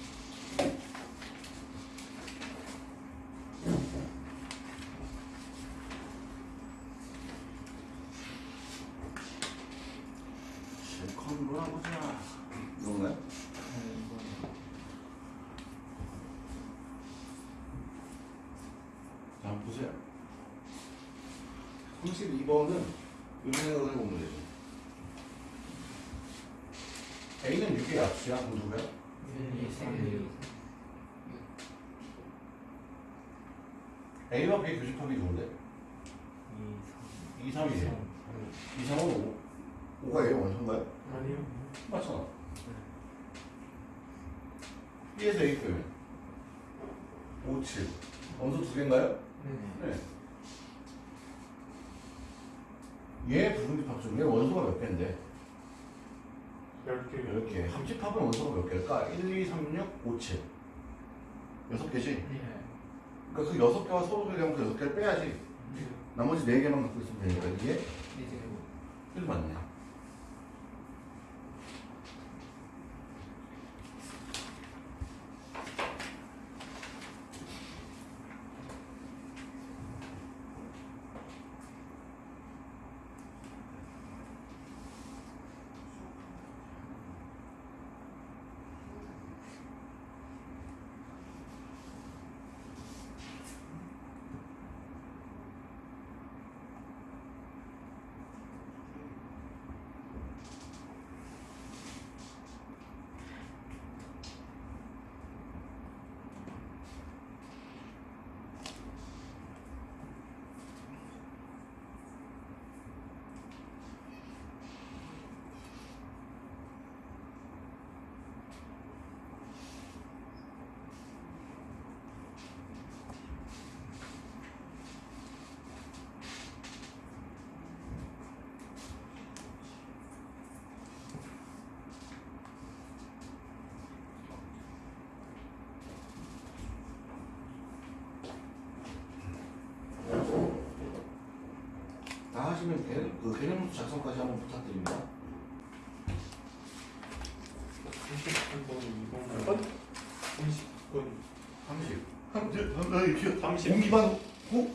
실컷으로 해보자. 이건가요? 자, 한번 보세요. 32번은 이런 생각을 해보면 되죠. A는 6의 약수야, 그럼 누구야? A와 B의 교집합이 누군데? 2, 3이에요. 2, 3은 5. 5가 A의 원소인가요? 아니요 맞잖아. B에서 A 빼면 5, 7. 원소 두 개인가요? 네. 얘 부분집합 중에 원소가 몇 개인데? 10개 10개. 합집합은 원소가 몇 개일까? 1, 2, 3, 6, 5, 7. 6개지? 그러니까 그 6개와 서로 소개하면 그 6개를 빼야지. 나머지 4개만 갖고 있으면 되니까 이게 1 맞네. 다 하시면 개, 그 개념수 작성까지 한번 부탁드립니다. 33번 2번 30번 30. 한, 30. 공기반, 호,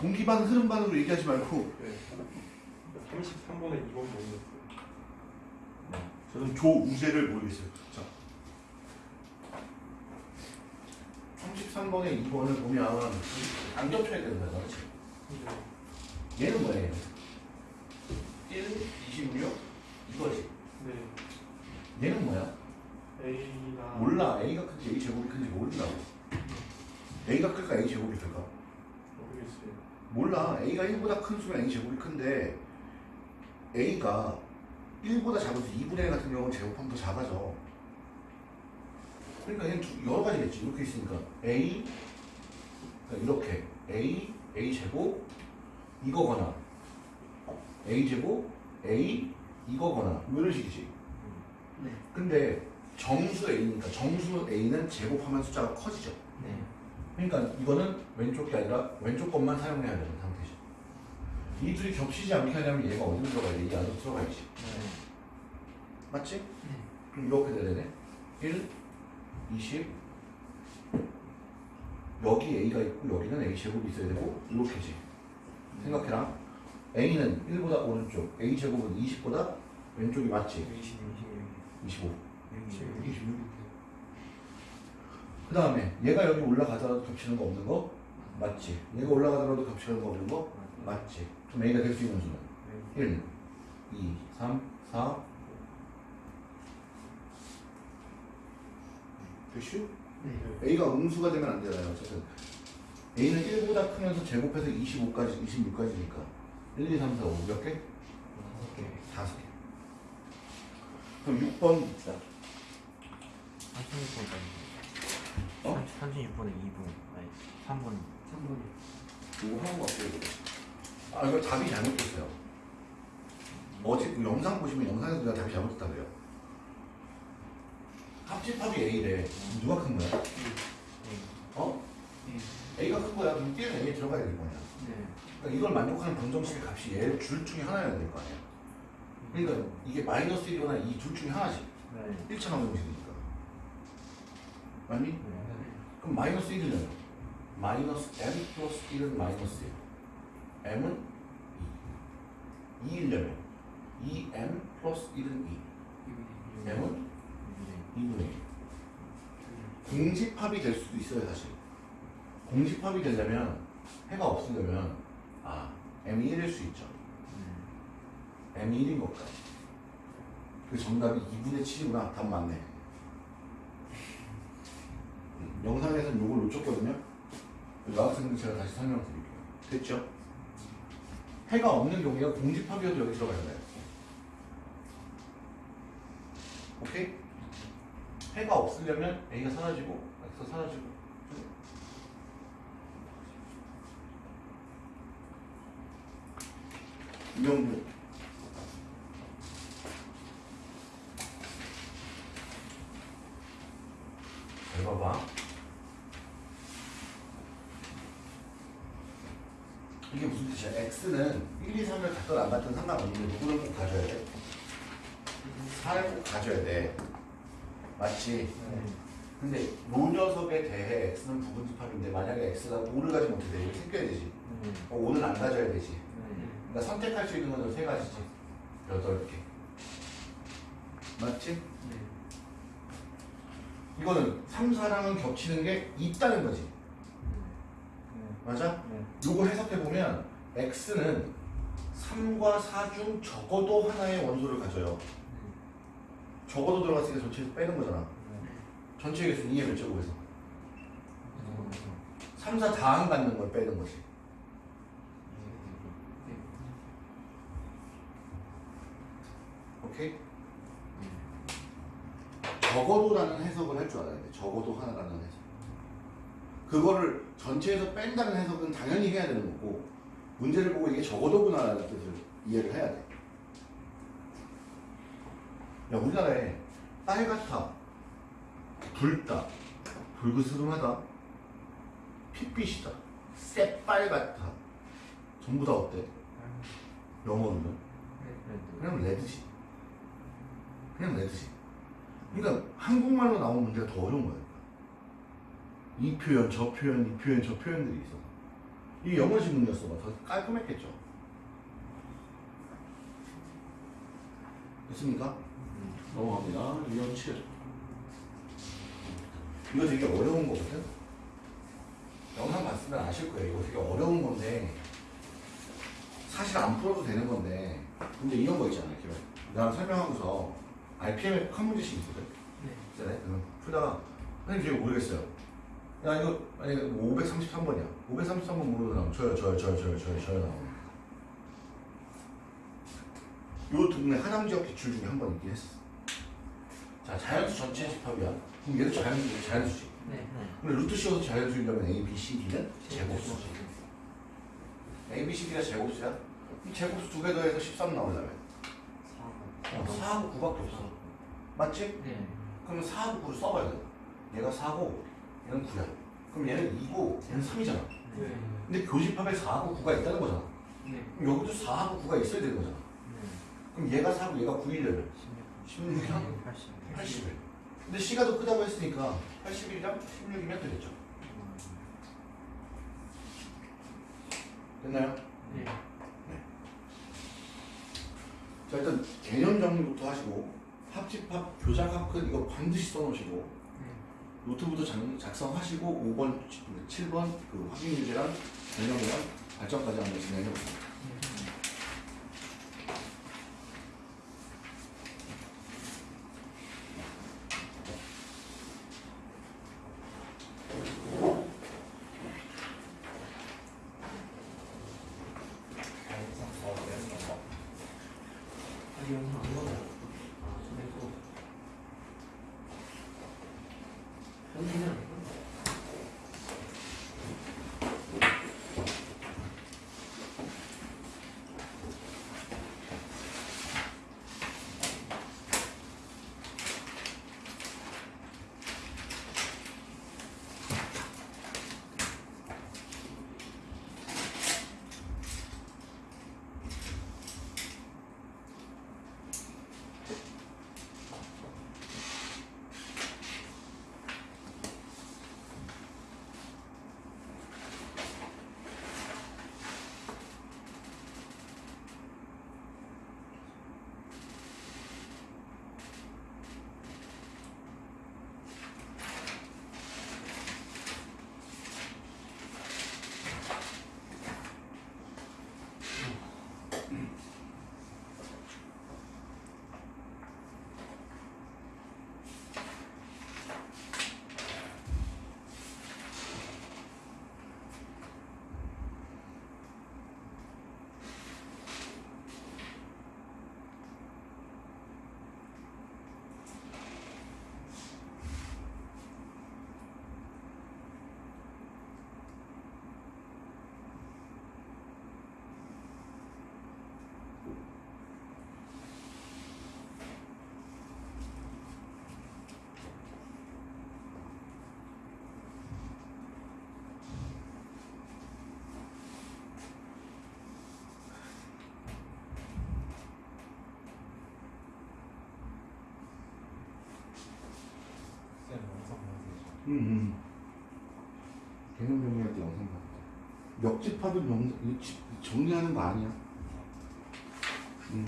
공기반 흐름반으로 얘기하지 말고 네 33번에 2번 모르겠어요 저는 조우재를 모르겠어요. 자. 33번에 2번을 보면 안 겹쳐야 되는 거야, 그렇지? 네. 얘는 뭐예요? 1보다 큰 수면 A 제곱이 큰데 A가 1보다 작아서 2분의 1 같은 경우는 제곱하면 더 작아져. 그러니까 얘는 두- 여러 가지겠지. 이렇게 있으니까 A 그러니까 이렇게 A A 제곱 이거거나 A 제곱 A 이거거나 뭐 이런 식이지. 네. 근데 정수 A니까 정수 A는 제곱하면 숫자가 커지죠. 그러니까 이거는 왼쪽 게 아니라 왼쪽 것만 사용해야 되는. 이 둘이 겹치지 않게 하려면 얘가 어디로 들어가야 돼? 이 안으로 들어가야지. 맞지? 그럼 이렇게 돼야 되네. 1, 20, 여기 A가 있고 여기는 A 제곱이 있어야 되고 이렇게지. 생각해라. A는 1보다 오른쪽. A 제곱은 20보다 왼쪽이 맞지? 20, 25 26, 26. 그 다음에 얘가 여기 올라가더라도 겹치는 거 없는 거? 맞지? 얘가 올라가더라도 겹치는 거 없는 거? 맞지 그럼 A가 될 수 있는 수는 1 2 3 4 됐슈? 네. A가 음수가 되면 안 되잖아요. 어쨌든 A는 1보다 크면서 제곱해서 25까지, 26까지니까 1, 2, 3, 4, 5 몇 개? 다섯 개. 그럼 6번 있다. 36번까지. 어? 36번에 2분. 아니, 3분. 3번이. 이거 하는 거 없어요. 아 이거 답이 잘못됐어요. 어제 그 영상 보시면 영상에서 내가 답이 잘못됐다 그래요. 합집합이 A래. 누가 큰 거야? 어? 네. A가 큰 거야. 그럼 B는 A에 들어가야 될 거 아니야. 네. 그러니까 이걸 만족하는 방정식의 값이 얘 줄 중에 하나여야 될 거 아니야. 그러니까 이게 마이너스 1이거나 이 둘 중에 하나지. 네. 1차 방정식이니까. 맞니? 네. 그럼 마이너스 1이잖아. 마이너스 m 플러스 1은 마이너스 1. m은 2. 2이려면 2m 플러스 1은 2. m은 2분의 1. 공집합이 될 수도 있어요, 사실. 공집합이 되려면 해가 없으려면 아, m이 1일 수 있죠. m이 1인 것까지. 그 정답이 2분의 7이구나. 답 맞네. 음, 영상에서는 요걸 놓쳤거든요. 여학생들 제가 다시 설명드릴게요. 됐죠? 해가 없는 경우에 공집합이어도 여기 들어가야 돼요. 오케이? 해가 없으려면 A가 사라지고 X가 사라지고 이명분 잘 봐봐 이게 무슨 뜻이야 X는 1, 2, 3을 갖든 상관없는데 누구를 꼭 가져야 돼? 4를 꼭 가져야 돼 맞지? 근데 로 녀석에 대해 x는 부분집합인데 만약에 x가 5를 가지 못해 돼. 이거 생겨야 되지. 어, 5는 안 가져야 되지. 그러니까 선택할 수 있는 건 세 가지지. 여덟 개. 맞지? 네. 이거는 3, 4랑은 겹치는 게 있다는 거지. 맞아? 요거 해석해 보면 x는 3과 4 중 적어도 하나의 원소를 가져요. 적어도 들어갔으니까 전체에서 빼는 거잖아. 전체 개수 2의 몇 제곱에서 3, 4 다 안 갖는 걸 빼는 거지. 오케이? 적어도라는 해석을 할 줄 알아야 돼. 적어도 하나라는 해석. 그거를 전체에서 뺀다는 해석은 당연히 해야 되는 거고 문제를 보고 이게 적어도구나라는 뜻을 이해를 해야 돼. 야 우리나라에 빨갛다, 붉다, 붉으스름하다, 핏빛이다, 새빨갛다 전부 다 어때? 영어로는 그냥 레드지. 그냥 레드지. 그러니까 한국말로 나온 문제가 더 어려운 거야. 이 표현, 저 표현, 이 표현, 저 표현들이 있어. 이게 영어 지문이었어. 더 깔끔했겠죠. 됐습니까? 넘어갑니다. 유형 7. 이거 되게 어려운 거거든? 영상 봤으면 아실 거예요. 이거 되게 어려운 건데, 사실 안 풀어도 되는 건데, 근데 이런 거 있잖아요. 기록. 내가 설명하고서 RPM에 한 문제씩 있거든? 네. 있잖아요. 그럼 풀다가, 선생님 제가 모르겠어요. 야, 이거, 만약에 533번이야. 533번 모르는 사람, 저요, 저요, 저요, 저요, 저요, 저요 나오네. 요 동네 하남 지역 기출 중에 한 번 있긴 했어. 자, 자연수 전체 집합이야. 그럼 얘도 자연수, 자연수지. 네. 근데 루트 씌워서 자연수이려면 A, B, C, D는 제곱수지. A, B, C, D가 제곱수야? 이 제곱수 두 개 더해서 13 나오려면. 어, 4하고 9밖에 없어. 맞지? 네. 그러면 4하고 9를 써봐야 돼. 얘가 4고, 얘는 9야. 그럼 얘는 2고, 얘는 3이잖아. 네. 근데 교집합에 4하고 9가 있다는 거잖아. 네. 그럼 여기도 4하고 9가 있어야 되는 거잖아. 그럼 얘가 4고 얘가 9이려면 16이랑 80. 80일. 근데 C가 더 크다고 했으니까 81이랑 16이면 되겠죠. 됐나요? 네. 자 일단 개념 정리부터 하시고 합집합 교작 합근 이거 반드시 써놓으시고 네. 노트부터 작, 작성하시고 5번, 7번 그 확인 유제랑 개념이랑 발전까지 한번 진행해. 아직 음, 음. 개념 정리할 때 영상 봤다. 역집합은 영, 정리하는 거 아니야. 음.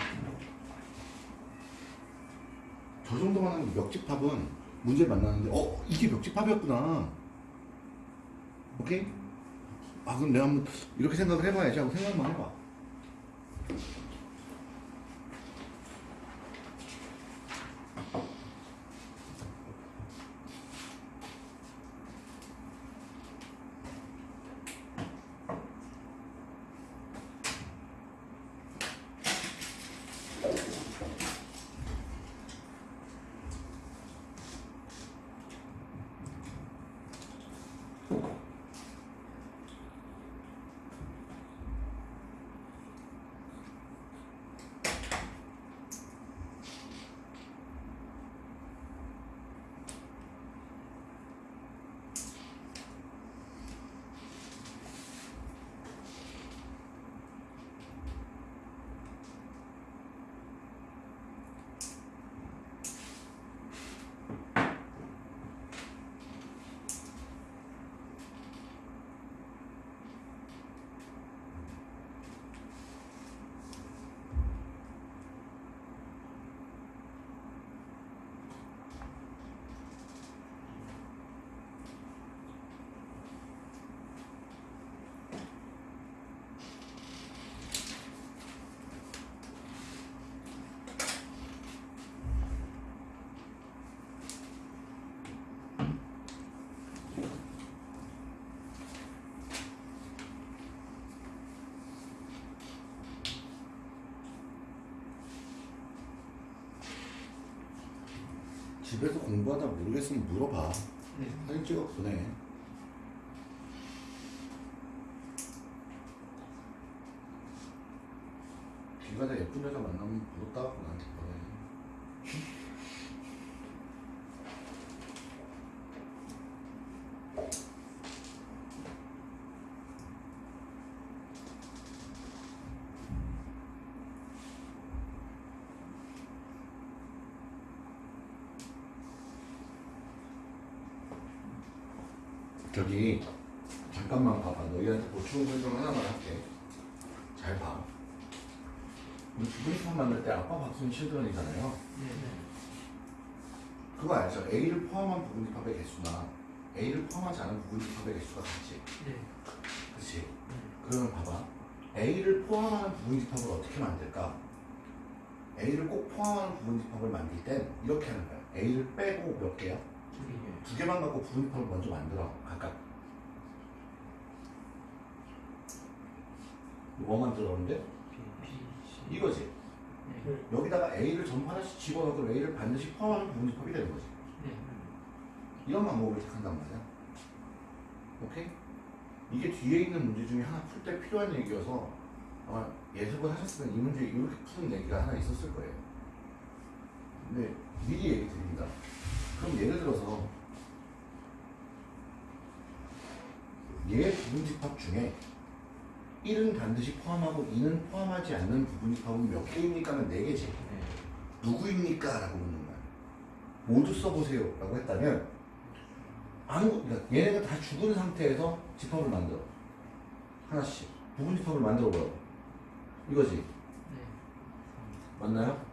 저 정도만 하면 역집합은 문제 만나는데, 어, 이게 역집합이었구나. 오케이? 아, 그럼 내가 한번 이렇게 생각을 해봐야지 하고 생각만 해봐. 집에서 공부하다 모르겠으면 물어봐. 네. 사진 찍어 보내. 길 가다 예쁜 여자 만나면 하고 나한테 보내. 저기 잠깐만 봐봐 너희한테 보충 설명 하나만 할게 잘 봐. 우리 부분집합 만들 때 아빠 박수는 실드런이잖아요. 네. 그거 알죠? A를 포함한 부분집합의 개수나 A를 포함하지 않은 부분집합의 개수가 같지. 네. 그치? 네. 그러면 봐봐. A를 포함하는 부분집합을 어떻게 만들까? A를 꼭 포함하는 부분집합을 만들 땐 이렇게 하는 거야. A를 빼고 몇 개야? 두 개. 두 개만 갖고 부분집합을 먼저 만들어. 각각. 뭐 만들었는데? C. 이거지. 네. 네. 여기다가 A를 전부 하나씩 집어넣고 A를 반드시 포함하는 부분집합이 되는 거지. 네. 이런 방법을 택한단 말이야. 오케이? 이게 뒤에 있는 문제 중에 하나 풀 때 필요한 얘기여서 아마 예습을 하셨으면 이 문제 이렇게 푸는 얘기가 하나 있었을 거예요. 근데 미리 얘기 드립니다. 그럼 예를 들어서 얘 부분집합 중에 1은 반드시 포함하고 2는 포함하지 않는 부분집합은 몇 개입니까 는 4개지. 네. 누구입니까? 라고 묻는 거야. 모두 써보세요. 라고 했다면, 아무, 그러니까 얘네가 다 죽은 상태에서 집합을 만들어. 하나씩. 부분 집합을 만들어 보라고. 이거지. 네. 맞나요?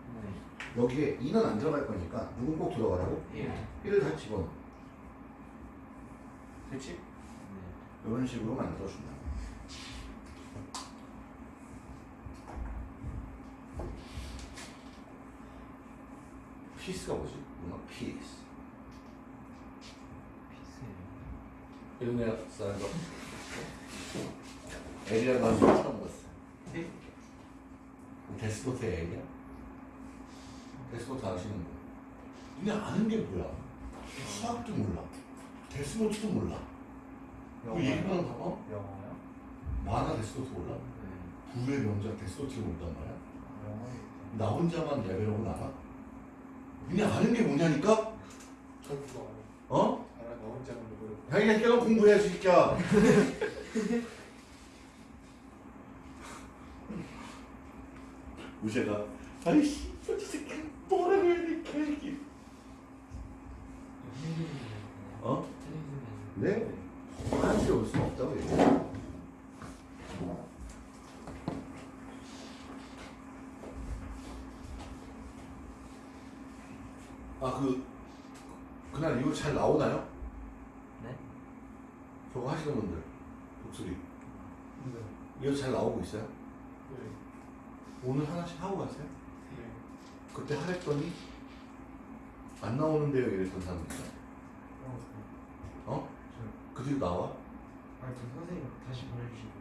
네. 여기에 2는 안 들어갈 거니까, 누군 꼭 들어가라고? 예. 1을 다 집어넣어. 됐지? 네. 이런 식으로 만들어준다. 피스가 뭐지? 문어 피스. 피스예요. 이런 애 쓰는 거. L이랑 나서 처음 봤어. 네. 데스노트의 L이야? 데스노트 아시는 거? 근데 아는 게 뭐야? 수학도 몰라. 데스노트도 몰라. 그 얘기만 봐봐. 영어요? 만화 데스노트 몰라. 네. 불후의 명작 데스노트를 모른단 말이야. 나 혼자만 레벨업을 알아? 니네 아는 게 뭐냐니까? (laughs) 저 그거 알아. 어? 알아. 너 혼자 하는 거. 자기가 깨어 공부해야지, 새끼야. 우재가, 아이씨, 저 새끼 돼, 개새끼. 어? 네? 한시 올 수는 없다고 얘기해. 아, 그, 그날 이거 잘 나오나요? 네? 저거 하시는 분들, 목소리. 네. 이거 잘 나오고 있어요? 네. 오늘 하나씩 하고 가세요? 네. 그때 하랬더니, 안 나오는데요, 이랬던 사람 있어요. 어? 그 뒤로 나와? 아니 그 선생님 다시 보내주시고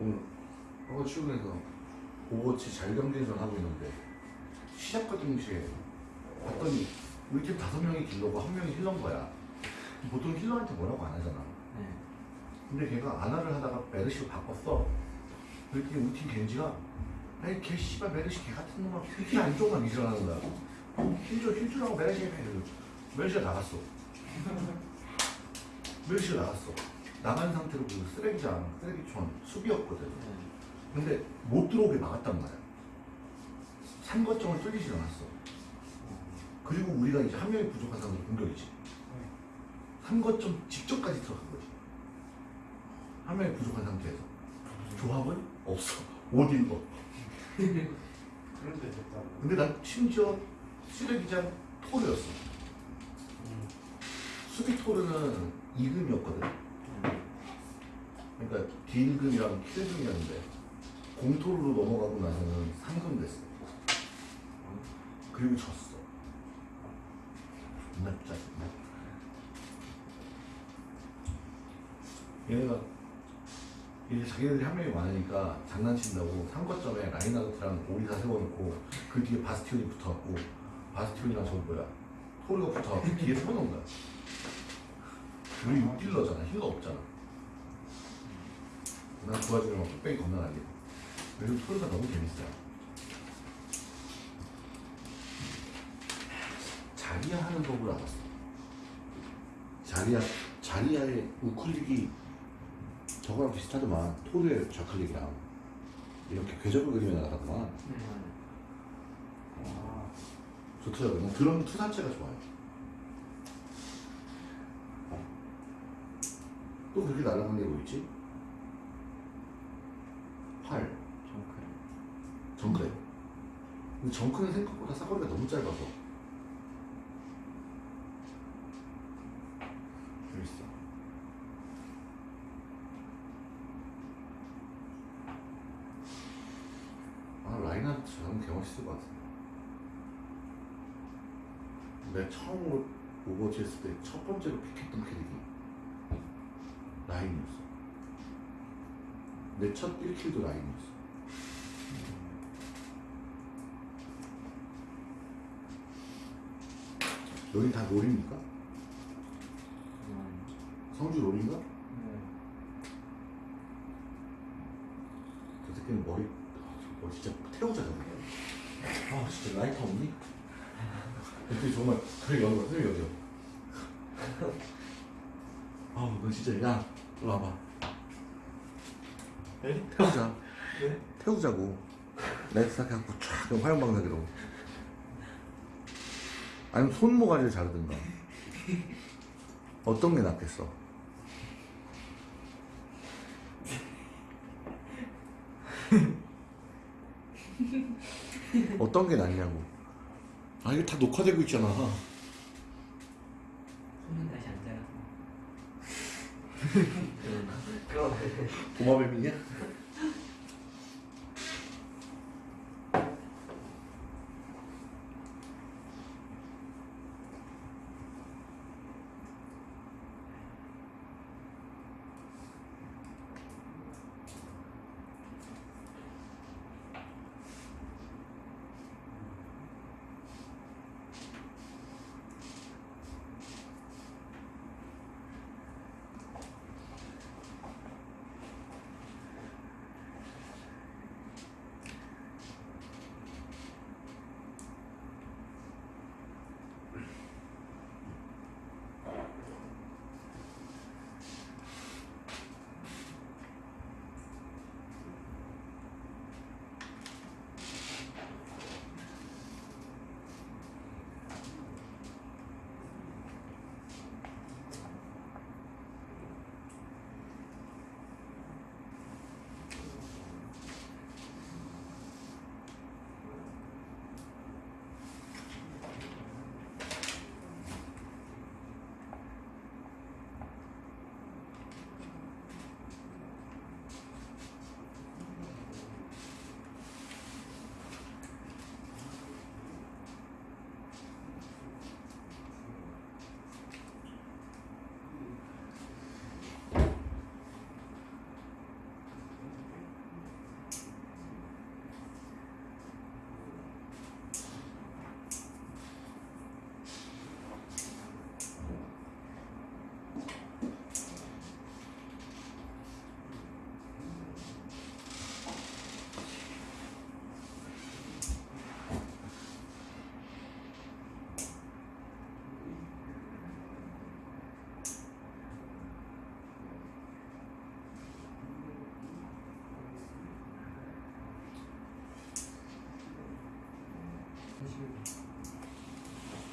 오늘 학원 출근해서 오버워치 잘경기전 하고 있는데 시작과 동시에 봤더니 우리 팀 다섯 명이 딜러고 한 명이 힐러인 거야. 보통 힐러한테 뭐라고 안 하잖아. 네. 근데 걔가 아나를 하다가 메르시로 바꿨어. 그랬더니 우리 팀 겐지가 아니 걔 씨발 메르시 걔 같은 놈아 힐 안쪽만 일어나는 거야. 힐줄 힐줄하고 메르시 해. 메르시가 나갔어. (laughs) 메르시가 나갔어. 나간 상태로 그 쓰레기장, 쓰레기촌 수비였거든. 네. 근데 못 들어오게 막았단 말이야. 삼거점을 뚫리지 않았어. 그리고 우리가 이제 한 명이 부족한 상황에서 공격이지. 삼거점 직접까지 들어간 거지. 한 명이 부족한 상태에서. 조합은 없어. 못 읽어. 그런데 됐다. 근데 난 심지어 쓰레기장 토르였어. 음. 수비 토르는 2금이었거든. 그러니까 딜금이랑 킬금이었는데 공토르로 넘어가고 나서는 3금 됐어. 그리고 졌어. 존나 짜증나. 얘네가 이제 자기네들이 한 명이 많으니까 장난친다고 상거점에 라인하르트랑 오리사 세워놓고 그 뒤에 바스티온이 붙어갖고 바스티온이랑 저기 뭐야 토르가 붙어갖고 뒤에 세워놓은 거야. 우리 6딜러잖아. 힐러 없잖아. 난 뺑이 겁나 날리고. 그래서 토르가 너무 재밌어요. 자리야 하는 법을 알았어. 자리야, 자리야의 우클릭이 저거랑 비슷하더만. 토르의 좌클릭이랑. 이렇게 궤적을 그리며 나가더만. 네. 아, 좋더라고요. 난 그런 투사체가 좋아요. 또 그렇게 날아가는 게 뭐 있지? 활, 정크래. 정크레. 근데 정크는 생각보다 사거리가 너무 짧아서. 재밌어. 아, 라인하르트 저는 개 멋있을 것 같은데. 내가 처음으로 오버워치 했을 때 첫 번째로 pick했던 캐릭이 라인이었어. 내 첫 1 kill도 라인이었어. 여기 다 롤입니까? 음. 성주 롤인가? 네. 저 새끼는 머리, 아, 저 머리 진짜 태우자, 저거. 아, 진짜 라이터 없니? 근데 정말, 그래, 여기, 그래, 여기. 아우, 너 진짜, 야, 너 와봐. 네? 태우자. 네? 태우자고. 라이터 딱 해갖고 쫙, 그냥 화염방사기로. 아니면 손모가지를 자르든가. 어떤 게 낫겠어? 어떤 게 낫냐고. 아, 이게 다 녹화되고 있잖아. 손은 다시 안 자라서. (laughs) 도마뱀이냐?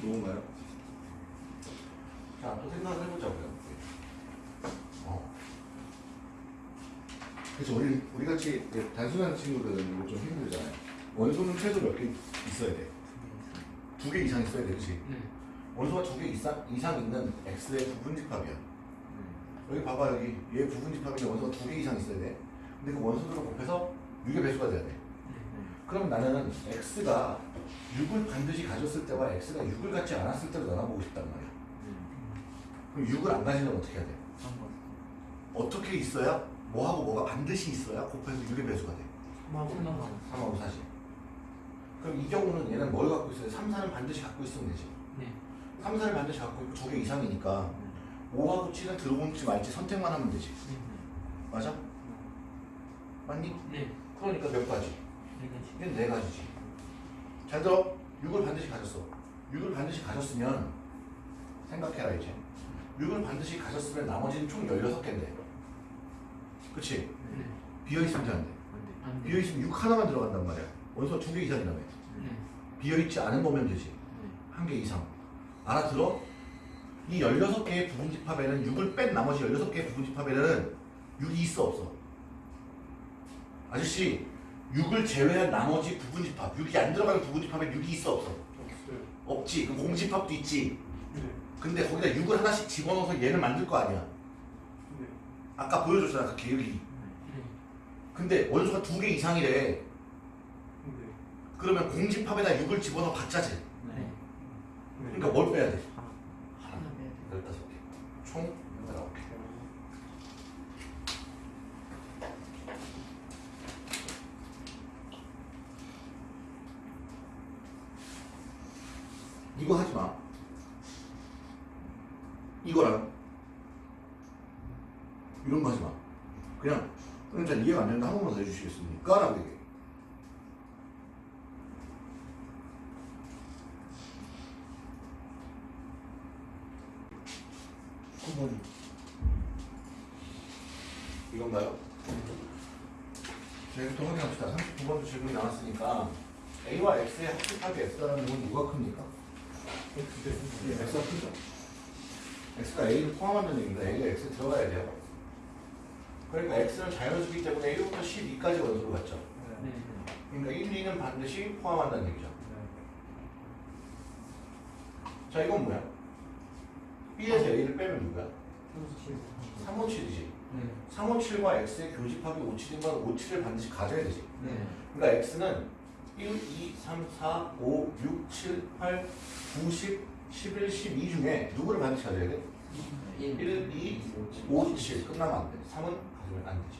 누군가요? 자, 또 생각을 해보자고요. 어. 그래서 우리, 우리 같이 단순한 친구들은 이거 좀 힘들잖아요. 원소는 최소 몇 개 있어야 돼? 두 개 이상 있어야 돼, 그치? 네. 원소가 두 개 이상, 이상 있는 X의 부분집합이야. 여기 봐봐, 여기. 얘 부분집합인데 원소가 두 개 이상 있어야 돼. 근데 그 원소들을 곱해서 6의 배수가 돼야 돼. 그럼 나는 X가 6을 반드시 가졌을 때와 X가 6을 갖지 않았을 때로 나눠보고 싶단 말이야. 그럼 6을 안 가지면 어떻게 해야 돼? 어떻게 있어야 뭐하고 뭐가 반드시 있어야 곱해서 6의 배수가 돼? 3하고 4지. 그럼 이 경우는 얘는 뭘 갖고 있어야 돼? 3, 4는 반드시 갖고 있으면 되지. 네. 3, 4를 반드시 갖고 있고 두개 이상이니까 5하고 7은 들어올지 말지 선택만 하면 되지. 맞아? 맞니? 네. 그러니까 몇 가지? 네. 이게 네 가지지. 잘 들어. 6을 반드시 가졌어. 6을 반드시 가졌으면 생각해라 이제. 6을 반드시 가졌으면 나머지는 총 16개인데. 그치? 네. 비어있으면 돼, 안 돼? 안 돼. 비어있으면 6 하나만 들어간단 말이야. 원소가 두개 이상이라며. 네. 비어있지 않은 거면 되지. 한개 이상. 알아들어? 이 16개의 부분집합에는 6을 뺀 나머지 16개의 부분집합에는 6이 있어 없어? 아저씨 6을 제외한 나머지 부분집합 6이 안 들어가는 부분집합에 6이 있어 없어? 없어요. 없지 그 공집합도 있지 네. 근데 거기다 6을 하나씩 집어넣어서 얘를 만들 거 아니야 네. 아까 보여줬잖아 그 계획이 네. 근데 원소가 두 개 이상이래 네. 그러면 공집합에다 6을 집어넣어 봤자지. 그러니까 뭘 빼야 돼? 하나 빼야 돼. 15개 총 19개 이거 하지 마. 이거랑 이런 거 하지 마. 그냥 잘 이해가 안 되는데 한 번만 더 해주시겠습니까? 라고 얘기해. 이건가요? 저희부터 확인합시다. 39번도 질문이 나왔으니까 A와 X의 합집합이 X라는 건 누가 큽니까? 예, X가 크죠. X가 A를 포함한다는 얘기입니다. A가 X에 들어가야 돼요. 그러니까 X는 자연수기 때문에 1부터 12까지 원소로 갔죠. 네. 그러니까 1, 2는 반드시 포함한다는 얘기죠. 자, 이건 뭐야? B에서 A를 빼면 누구야? 357이지. 네. 357과 X의 교집합이 57인 건 57을 반드시 가져야 되지. 네. 그러니까 X는 1, 2, 3, 4, 5, 6, 7, 8, 9, 10, 11, 12 중에 누구를 반드시 가져야 돼? 1, 2, 5, 7 끝나면 안 돼. 3은 가지면 안 되지.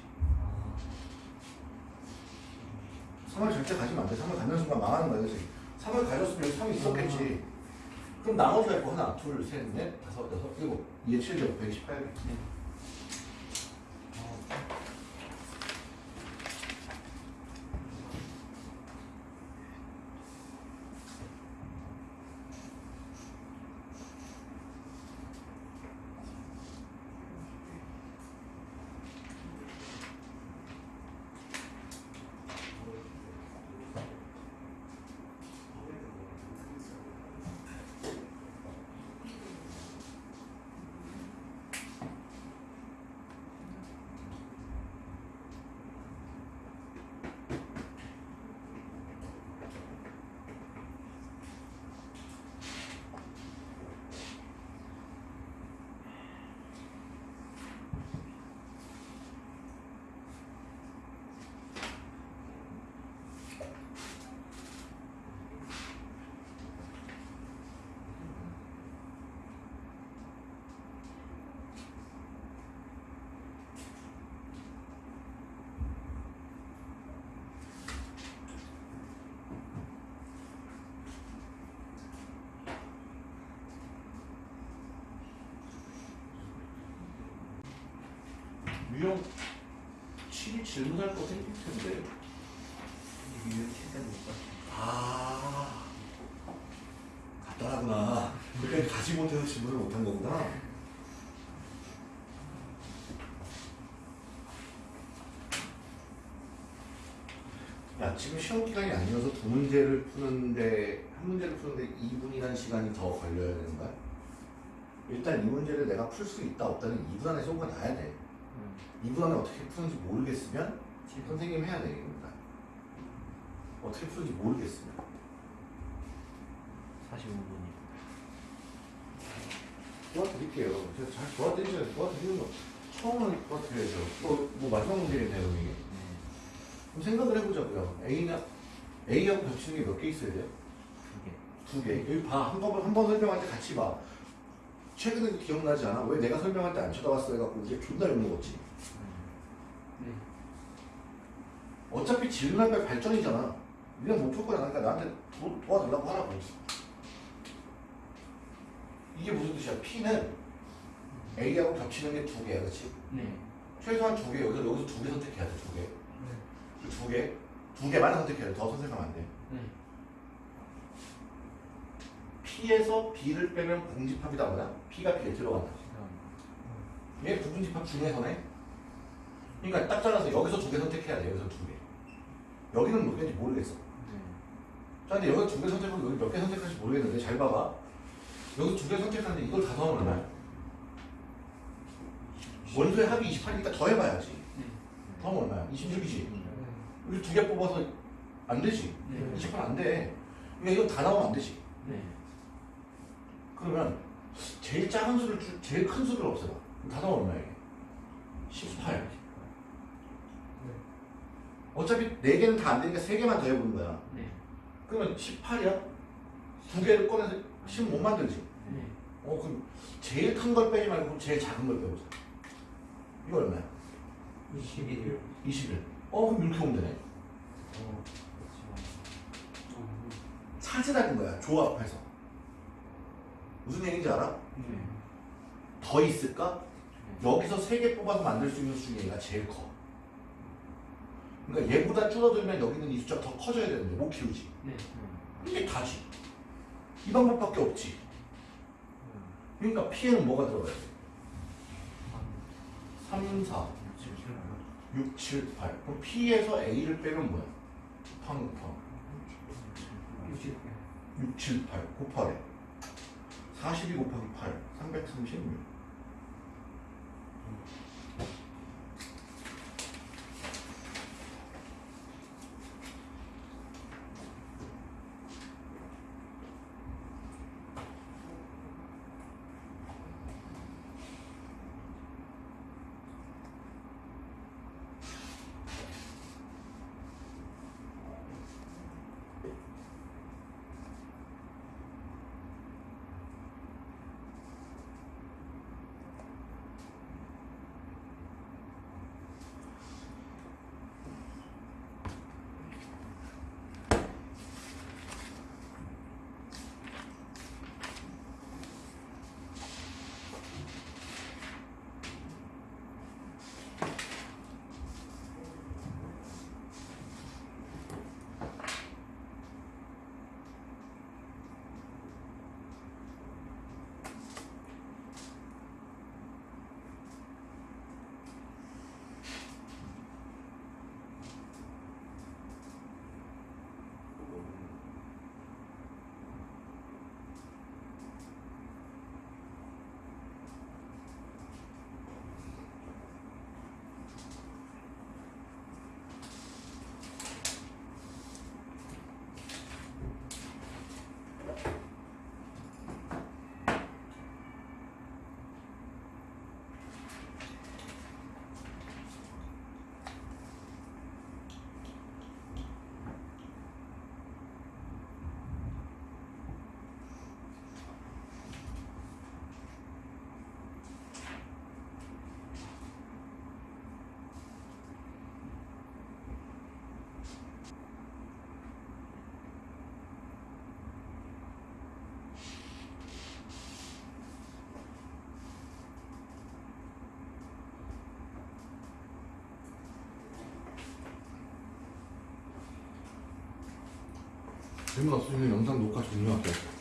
3을 절대 가지면 안 돼. 3을 갖는 순간 망하는 거야, 그지? 3을 가졌으면 3이 있었겠지. 그럼 나머지가 있고 하나, 둘, 셋, 넷, 다섯, 여섯, 일곱. 2에 7개, 128개. 유형 7이 질문할 거 생길 텐데. 유형 7까지 못 봤어. 아, 간단하구나. 그때 가지 못해서 질문을 못한 거구나. 야, 지금 시험 기간이 아니어서 두 문제를 푸는데 한 문제를 푸는데 2분이라는 시간이 더 걸려야 되는 거야? 일단 이 문제를 내가 풀 수 있다 없다는 2분 안에 쏘가 나야 돼. 음. 2분 안에 어떻게 푸는지 모르겠으면 선생님 해야 되겠습니다. 어떻게 푸는지 모르겠으면. 45분이. 도와드릴게요. 제가 잘 도와드리잖아요. 도와드리는 거 처음은 도와드려야죠. 뭐, 뭐 마지막 문제겠네요, 그럼 이게. 네. 그럼 생각을 해보자고요. A나 A하고 겹치는 게 몇 개 있어야 돼요? 두 개. 두 개. 여기 봐. 한 번, 한번 설명할 때 같이 봐. 최근에 기억나지 않아? 왜 내가 설명할 때 안 쳐다봤어? 해갖고 이게 존나 욕먹었지. 네. 어차피 질문할 발전이잖아. 니가 못풀 거야. 그러니까 나한테 도, 도와달라고 하라고. 이게 무슨 뜻이야? P는 A하고 겹치는 게 두 개야. 그치? 네. 최소한 두 개. 여기서, 여기서 두 개 선택해야 돼. 두 개. 네. 그두 개. 두 개만 선택해야 돼. 더 선택하면 안 돼. 네. P에서 B를 빼면 공집합이다 뭐야? P가 B에 들어간다. 시간. 얘 부분집합 중에서네. 그러니까 딱 잘라서 여기서 두 개 선택해야 돼. 여기서 두 개. 여기는 몇 개인지 모르겠어. 네. 자, 근데 여기 두 개 선택하고 여기 몇 개 선택할지 모르겠는데 잘 봐봐. 여기 두 개 선택하는데 이걸 다 더하면 얼마야? 원소의 합이 28이니까 더 해봐야지. 네. 더하면 얼마야? 26이지. 네. 우리 두개 뽑아서 안 되지. 네. 28 안 돼. 그러니까 이건 다 나오면 안 되지. 네. 그러면 제일 작은 수를 줄, 제일 큰 수를 없애봐. 다 나오면 얼마야 이게? 18. 네. 어차피 네 개는 다 안 되니까 세 개만 더 해보는 거야. 네. 그러면 18이야? 두 개를 꺼내서 10못 만들지. 네. 어 그럼 제일 큰 걸 빼지 말고 제일 작은 걸 빼보자. 이거 얼마야? 21. 21. 어 그럼 이렇게 오면 되네. 어. 찾으라는 거야. 조합해서. 무슨 얘기인지 알아? 네. 더 있을까? 여기서 세개 뽑아서 만들 수 있는 수 중에 얘가 제일 커. 그러니까 얘보다 줄어들면 여기는 이 숫자가 더 커져야 되는데 못 키우지. 네. 이게 다지. 이 방법밖에 없지. 그러니까 P에는 뭐가 들어가야 돼? 3, 4, 6, 7, 8. 그럼 P에서 A를 빼면 뭐야? 팡 팡. 6, 7, 8 곱하래. 42 곱하기 8, 336. 질문 없으시면 영상 녹화 종료할게요.